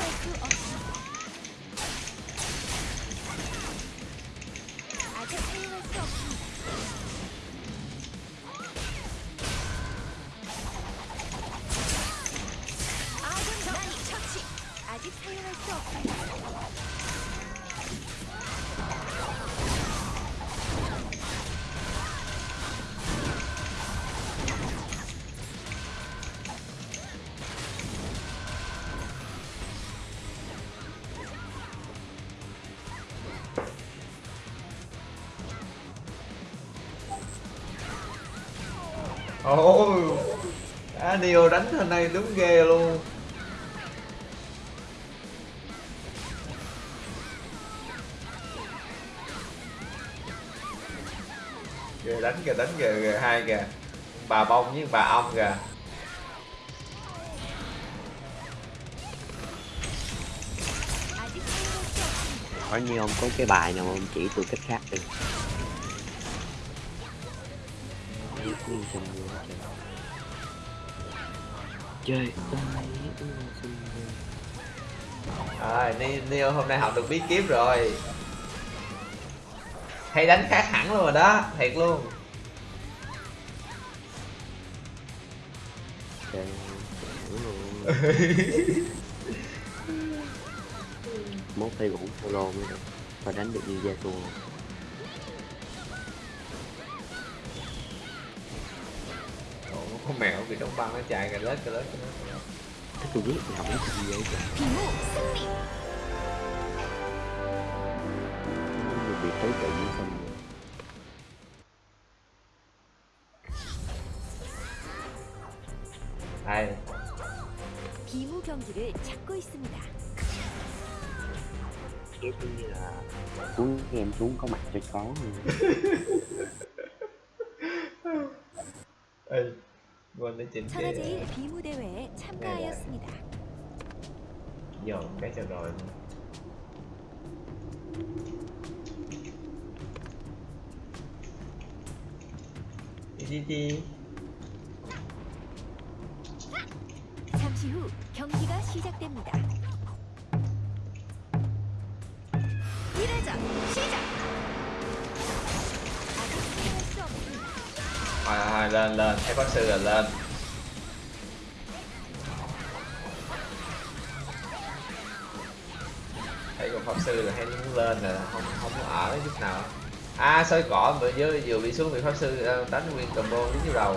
Daniel đánh hôm nay đúng ghê luôn. Ghê đánh kìa, đánh kìa, hai kìa. Bà bông với bà ong kìa. Có như ông có cái bài nào ông chỉ tôi cách khác đi trời chơi ơi xin à, Ni- Neo hôm nay học được bí kíp rồi. Hay đánh khác hẳn luôn rồi đó thiệt luôn. Luôn mốt thi cũng solo mới được. Phải đánh được như gia tua băng nó chạy cà lết cà lết cà lết, cà lết. Thế tôi biết thì không có gì vậy trời 비호 승리. Nó bị tới tự nhiên xong rồi đây 비무 경기를 찾고 있습니다. Cái thứ như là xuống em xuống có mặt cho có <laughs> cái 천하제일 비무 대회에 참가하였습니다. đi đi đi 잠시 후 경기가 시작됩니다. 1회전 시작. 아직 사용할 수 없습 sư là hay muốn lên là không không có ở chút nào. À soi cỏ, mà vừa vừa bị xuống bị pháp sư ờ, đánh nguyên combo đứng dưới đầu.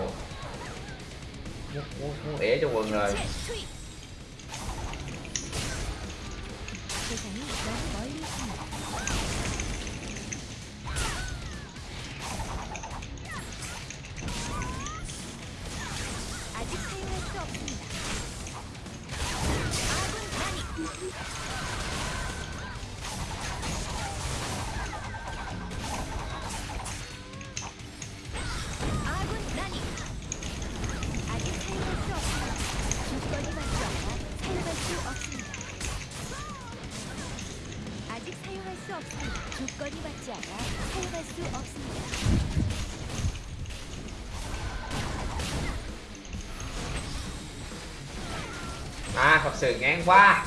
Muốn muốn muốn ỉa cho quần rồi. Sườn ngang qua.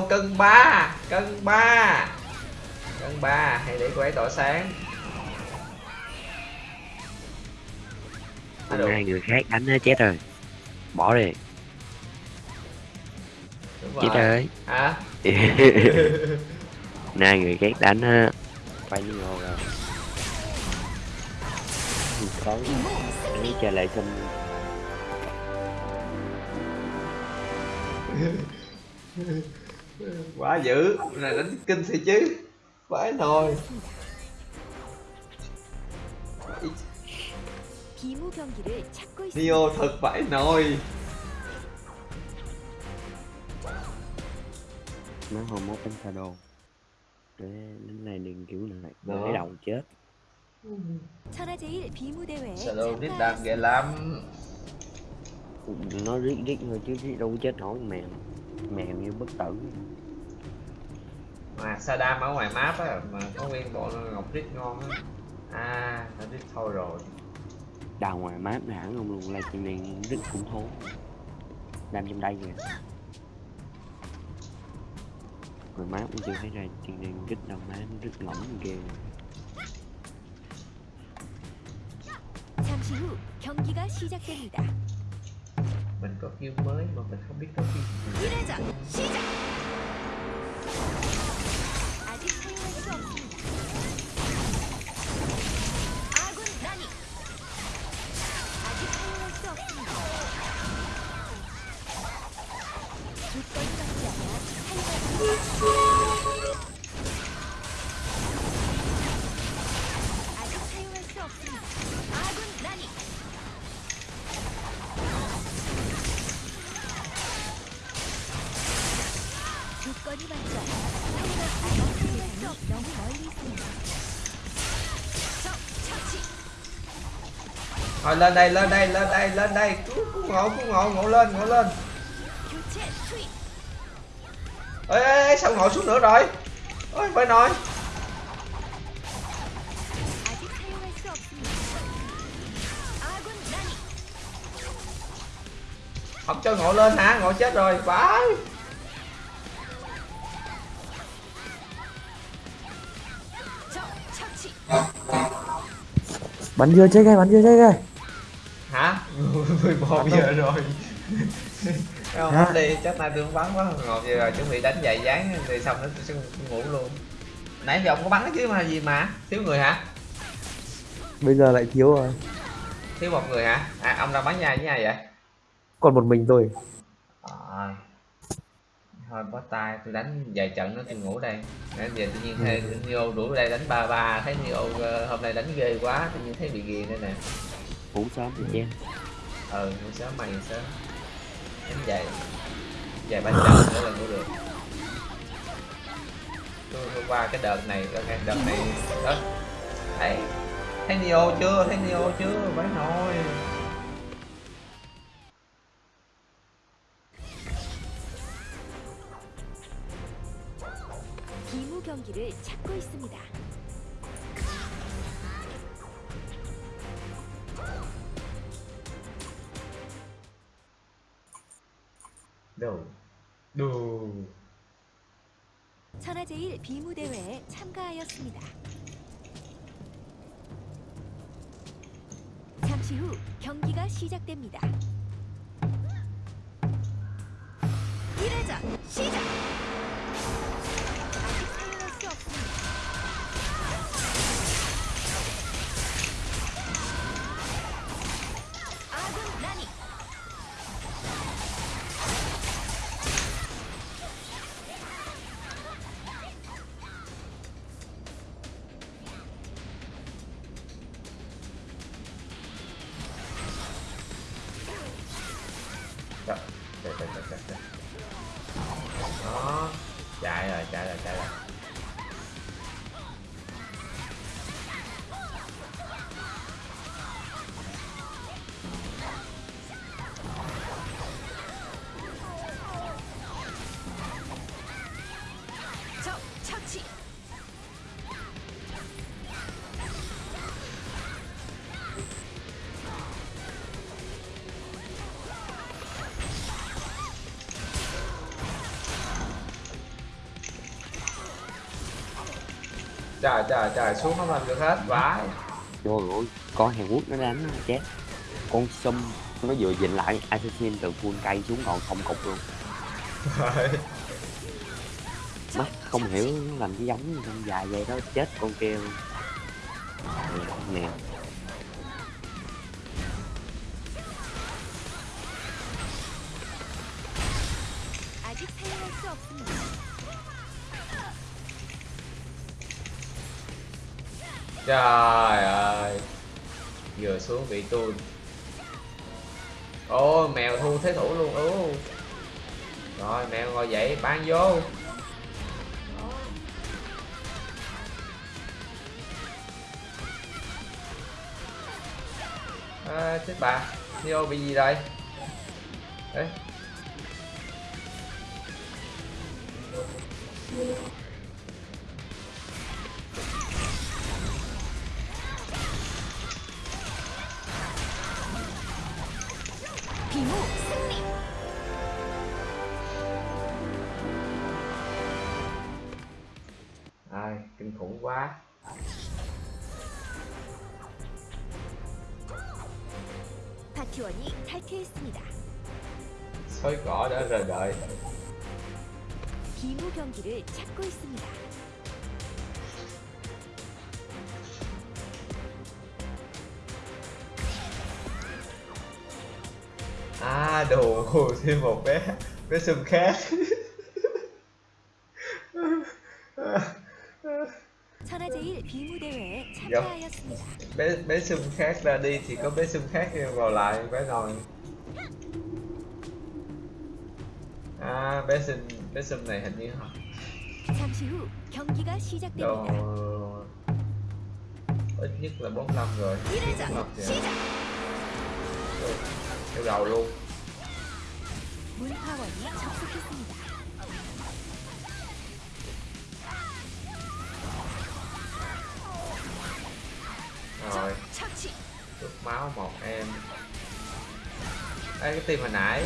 Cân ba cân ba. Cân ba hay để cô ấy tỏa sáng. Hôm nay người khác đánh nó chết rồi. Bỏ đi. Chết rồi. hả? <laughs> Nay người ghét đánh á. Quay như ngô rồi. Có để cho lại xong <laughs> quá dữ. Này đánh kinh thì chứ. Phải thôi Neo thật phải nồi. Nó hồi mốt em thà đồ Để đến này đừng kiểu này Để đầu chết. Shadow rít đam ghê lắm. Nó rít rít thôi chứ rít đâu chết nổi mẹ mèo như bất tử mà Sadam ở ngoài map á mà có nguyên bộ ngọc rít ngon á à nó rít thôi rồi đào ngoài map này hẳn không luôn livestream đen rất cũng thố đang trong đây kìa ngoài map cũng chưa thấy ra stream đen rất đầu má nó rất lỏng ghê 잠시 후 경기가 시작됩니다. Mình có kill mới mà mình không biết có kill gì. 1회 Thôi lên đây, lên đây, lên đây, lên đây. Cứ, cứ ngộ, cứ ngộ, ngộ lên, ngộ lên. Ê, ê, ê sao ngồi xuống nữa rồi? Ôi, phải nói. Không cho ngộ lên hả? Ngộ chết rồi. Vãi. bắn dưa chết ngay bắn dưa chết ngay 11 giờ rồi. Không Hả? đi chắc nay tôi không bắn quá 11 giờ rồi chuẩn bị đánh dài dáng rồi xong nó sẽ ngủ luôn. Nãy giờ ông có bắn chứ mà gì mà? Thiếu người hả? Bây giờ lại thiếu rồi. Thiếu một người hả? À ông đang bắn nhai với ai vậy? Còn một mình tôi. Rồi. thôi bó tay tôi đánh vài trận nữa tôi ngủ đây. Nãy giờ tự nhiên thấy Neo đuổi đây đánh ba ba thấy Neo ờ, hôm nay đánh ghê quá tự nhiên thấy bị ghiền đây nè. Ngủ sớm thì chen ừ ngủ sớm mày ngủ sớm đánh vài vài ba trận nữa là ngủ được tôi, tôi qua cái đợt này ok đợt này đó thấy thấy Neo chưa thấy Neo chưa phải thôi 비무 경기를 찾고 있습니다. Đồ đồ 천하제일 비무 대회에 참가하였습니다. 잠시 후 경기가 시작됩니다. 1회전 시작! Trời, trời, trời, xuống không làm được hết, vãi. trời ơi con hàn quốc nó đánh nó chết. Con sum nó vừa dịnh lại assassin từ full cây xuống còn không cục luôn. Mắt không hiểu nó làm cái giống trong dài vậy đó chết con kia luôn. Nè, trời ơi. Vừa xuống bị tôi. Ôi mèo thu thế thủ luôn ừ. rồi mèo ngồi dậy ban vô. À, chết bà. Neo bị gì đây? Đấy 파티원이 탈퇴했습니다. rời đợi 비모 경기를 찾고 있습니다. à đồ thêm một bé bé sum khác 천하제일 비무 대회에. 참가하였습니다. bé bé sum khác ra đi thì có bé sum khác vào lại bé nồi à bé sum bé sum này hình như họ 잠시 후 경기가 đồ 시작됩니다. ít nhất là 45 rồi 이래자 Ngọc kìa. 시작. theo đầu luôn 문파원이 접속했습니다. rồi. Được máu một em. Ê, cái tim hồi nãy.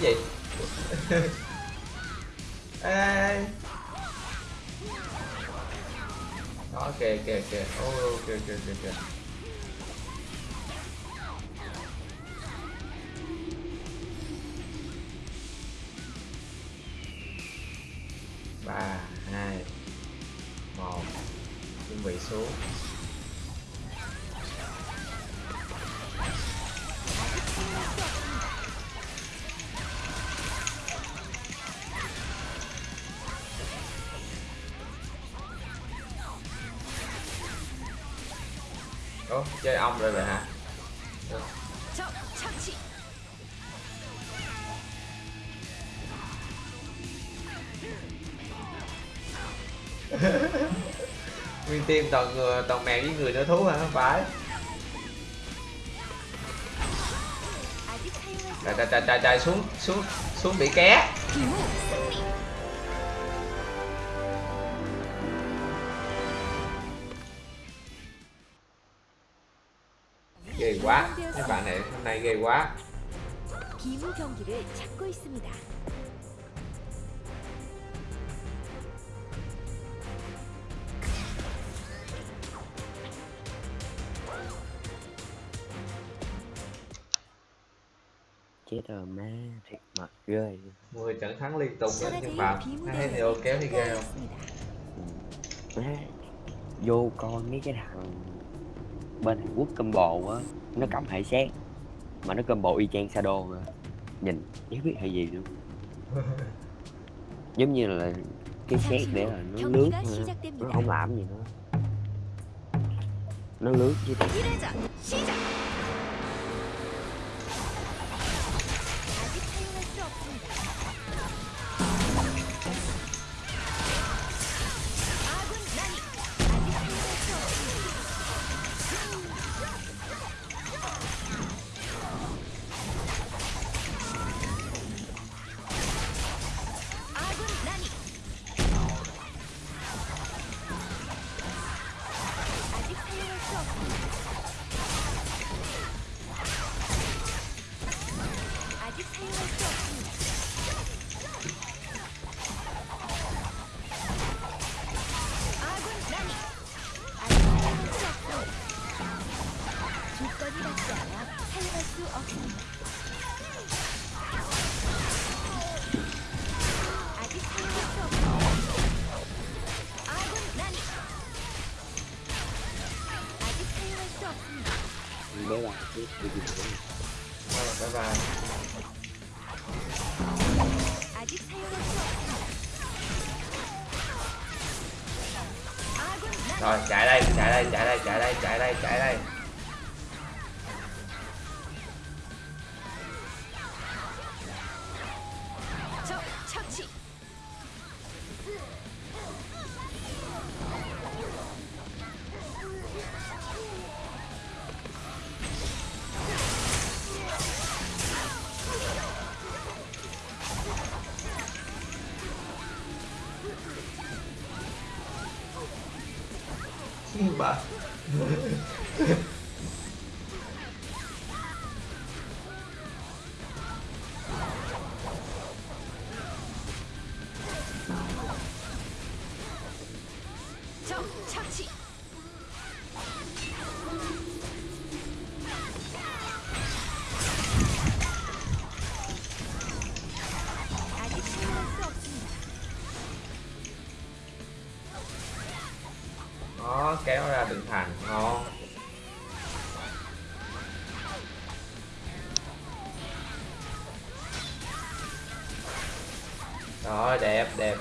Cái gì? <laughs> ê, đó kìa kìa kìa. Ô kìa kìa kìa kìa. Ba hai một. Chuẩn bị xuống. bắp vậy hả? <laughs> Nguyên tim toàn người, toàn mèo với người nữa, thú hả? Không phải. Trời trời trời trời xuống xuống xuống bị ké. này ghê quá. Chết rồi má thiệt mệt ghê. Mười trận thắng liên tục đó nhưng mà hai thì ok thì ghê không? Ừ. vô con mấy cái thằng bên Hàn Quốc combo á nó cầm hệ xét mà nó cơm bộ y chang Shadow mà. nhìn chẳng biết hay gì luôn. <laughs> Giống như là cái xét để là nó lướt nó không làm gì nữa. Nó lướt chứ này chạy này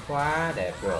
quá đẹp rồi.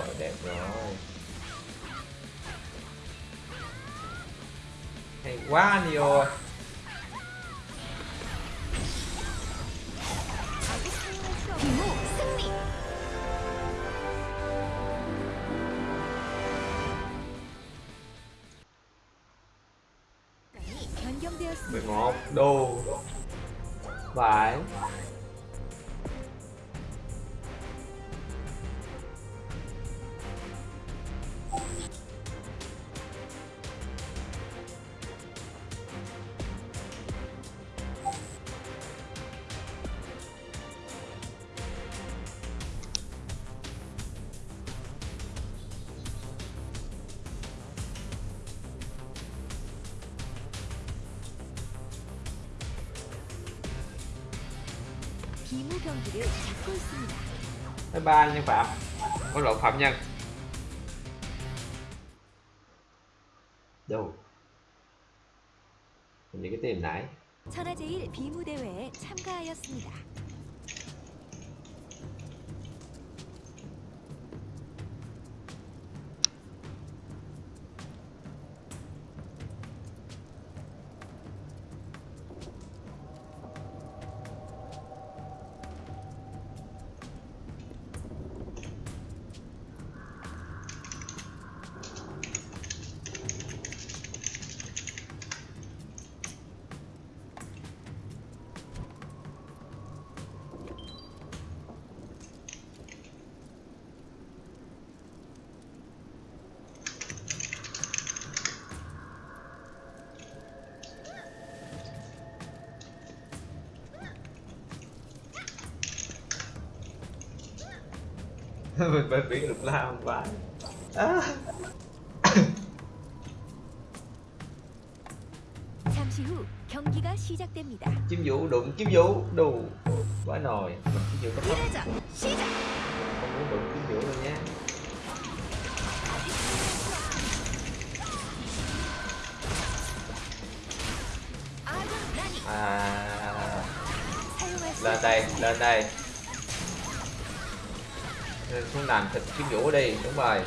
ba nhân phạm. Có lộn phạm nhân mình phải biết được làm và à. chim vũ đụng. Chim vũ đủ quá nồi. Chim vũ có thấp không muốn đụng chim vũ đâu nha. À. Lên đây lên đây xuống làm thịt chiếc vũ đi đúng rồi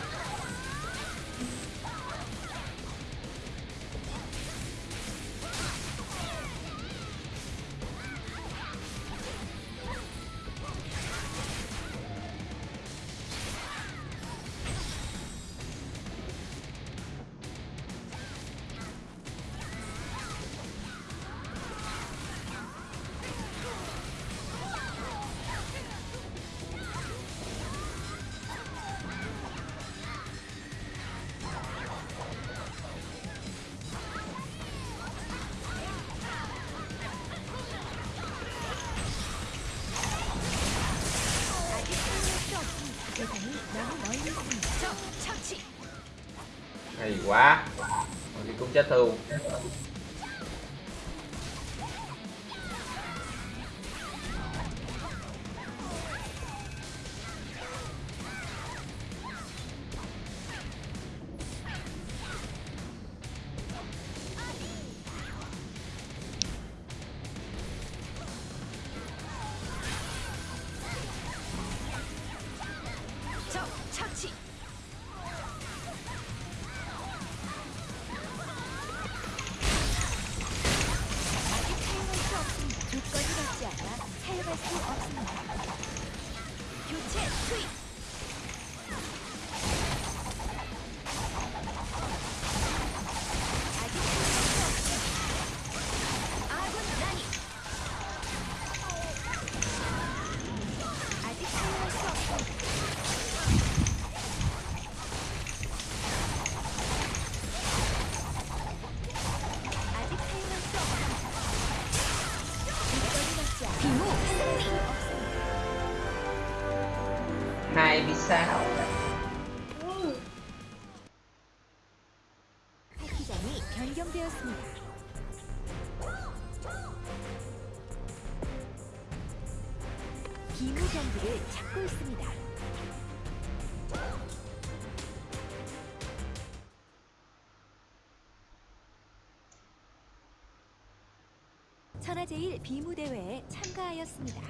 제일 비무대회에 참가하였습니다.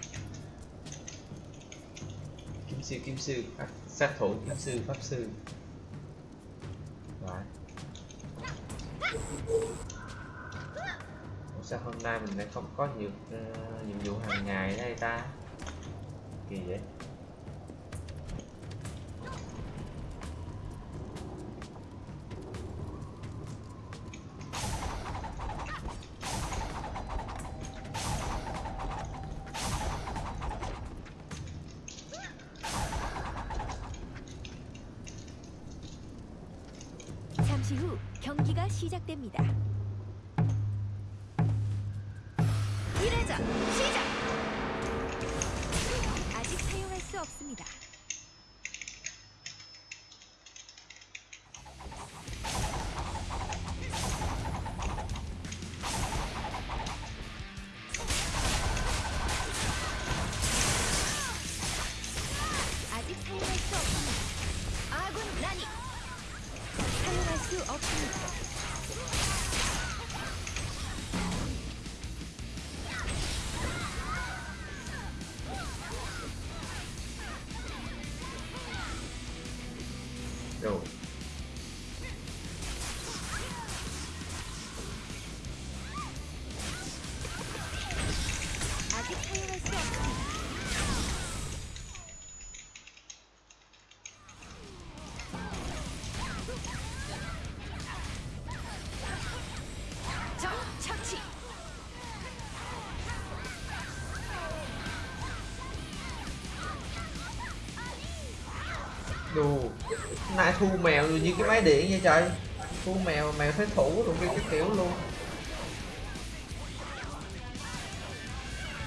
kim sư kim sư pháp, sát thủ kim sư pháp sư Rồi. Ủa sao hôm nay mình lại không có nhiều ờ, nhiệm vụ hàng ngày đây ta kỳ vậy Chù nay thu mèo rồi như cái máy điện vậy trời. Thu mèo mèo thấy thủ rồi cái, cái kiểu luôn.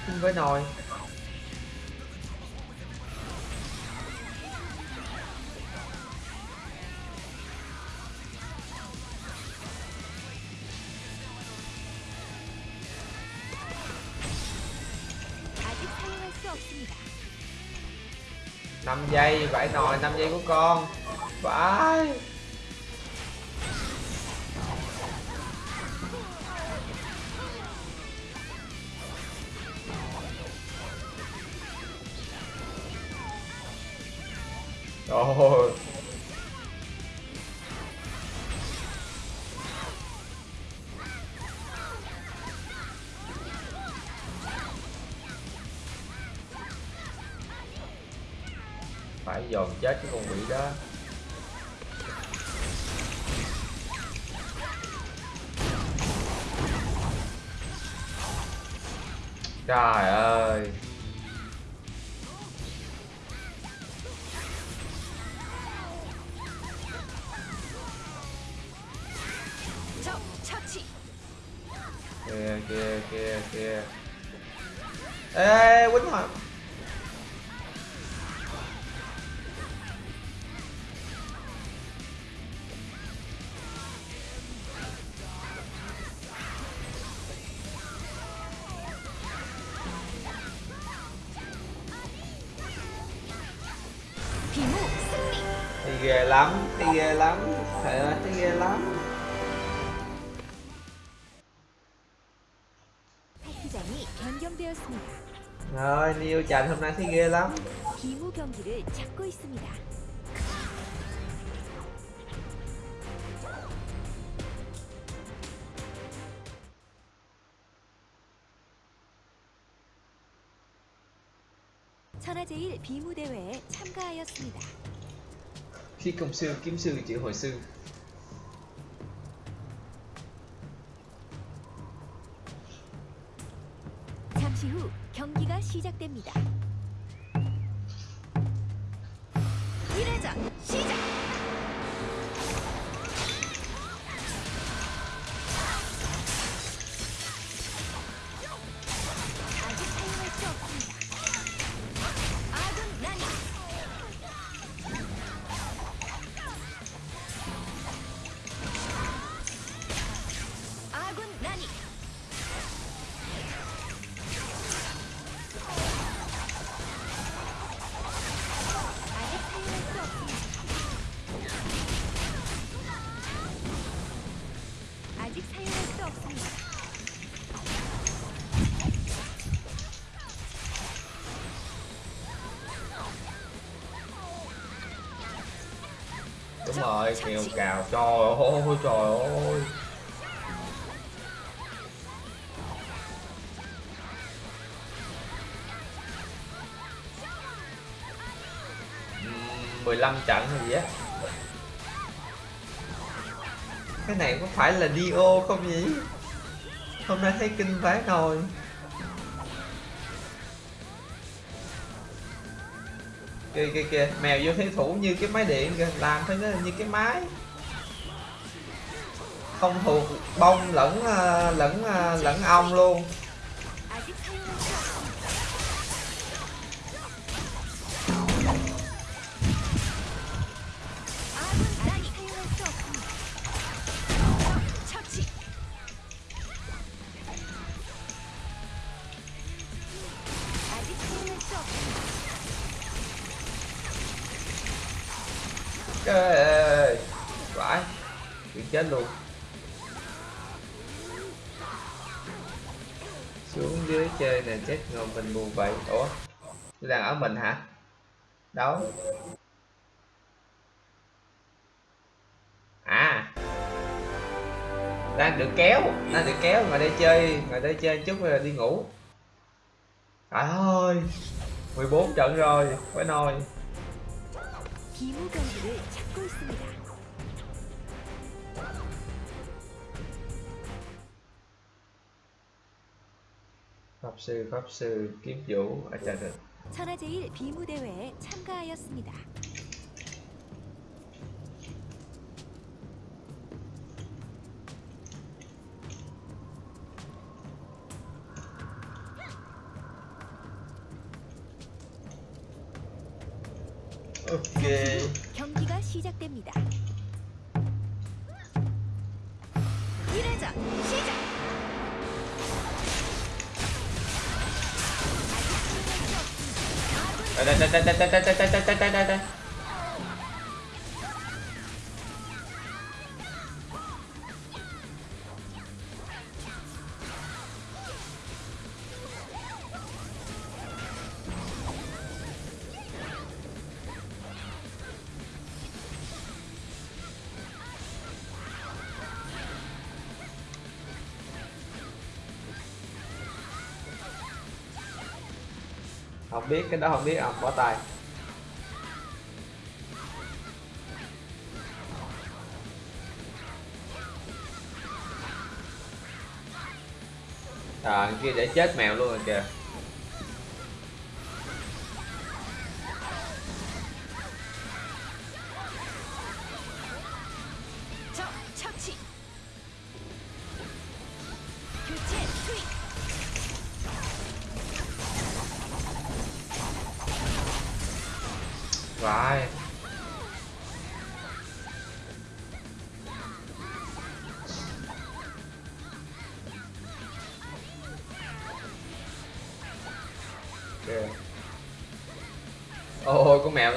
Không với nồi. 5 giây nồi 5 giây của con. Vãi 천하제일 비무 대회에 참가하였습니다. khi công sư kiếm sư chịu hồi sư 잠시 후 경기가 시작됩니다. Kêu cào, trời ơi trời ơi. Mười 15 trận hay gì á. Cái này có phải là Dio không nhỉ? Hôm nay thấy kinh vãi nồi. Kìa kìa kìa. Mèo vô thế thủ như cái máy điện kìa. Làm phải nó như cái máy. Không thuộc, bông lẫn ờ, lẫn ờ, lẫn ong luôn. mình hả? Đâu? À. Đang được kéo, đang được kéo, ngồi đây chơi, ngồi đây chơi chút rồi đi ngủ. Trời ơi 14 trận rồi, phải nồi. Pháp sư pháp sư, kiếm vũ ở trời được 천하제일 비무 대회에 참가하였습니다. Đây đây đây đây đây đây đây đây đây không biết cái đó không biết ông bỏ tay à kia để chết mèo luôn rồi kìa.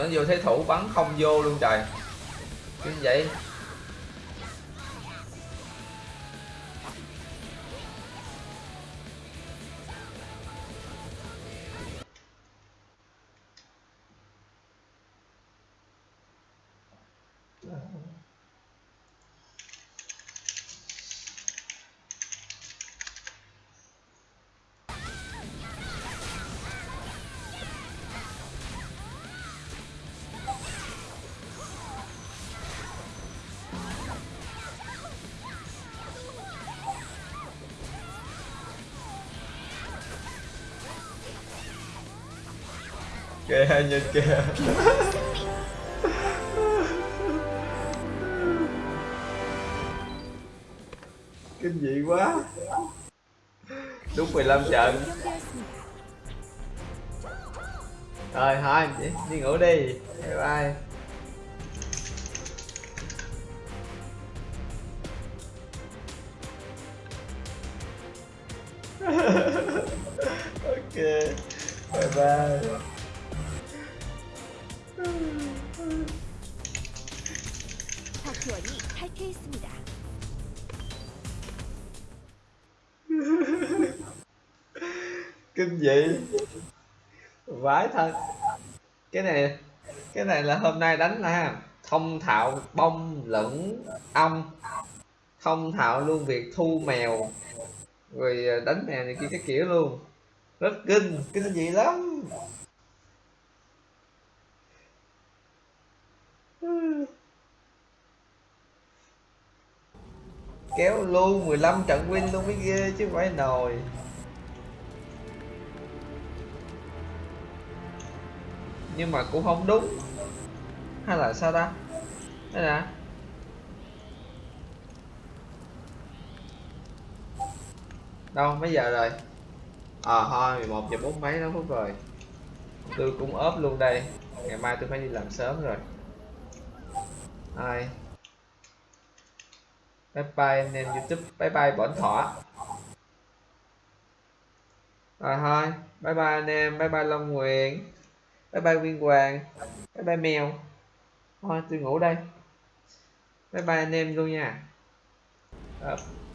Nó vô thế thủ bắn không vô luôn trời. Cái gì vậy? nhìn kìa kinh dị quá. Đúng 15 trận. Rồi thôi đi ngủ đi. Bye bye. Hôm nay đánh là thông thạo bông lẫn ong thông thạo luôn việc thu mèo. Rồi à, đánh mèo này kia cái kiểu luôn. Rất kinh kinh dị lắm. Kéo luôn 15 trận win luôn mới ghê chứ không phải nồi. Nhưng mà cũng không đúng hay là sao ta? Đây nè. Đâu, mấy giờ rồi? Ờ thôi 11 giờ bốn mấy nó phút rồi tôi cũng ốp luôn đây. Ngày mai tôi phải đi làm sớm rồi. Ai? Bye bye, anh em youtube. Bye bye, bổn thọ rồi à, thôi. Bye bye, anh em. Bye bye, long nguyện bye bye nguyên hoàng. Bye bye, mèo thôi tôi ngủ đây bye bye anh em luôn nha Up.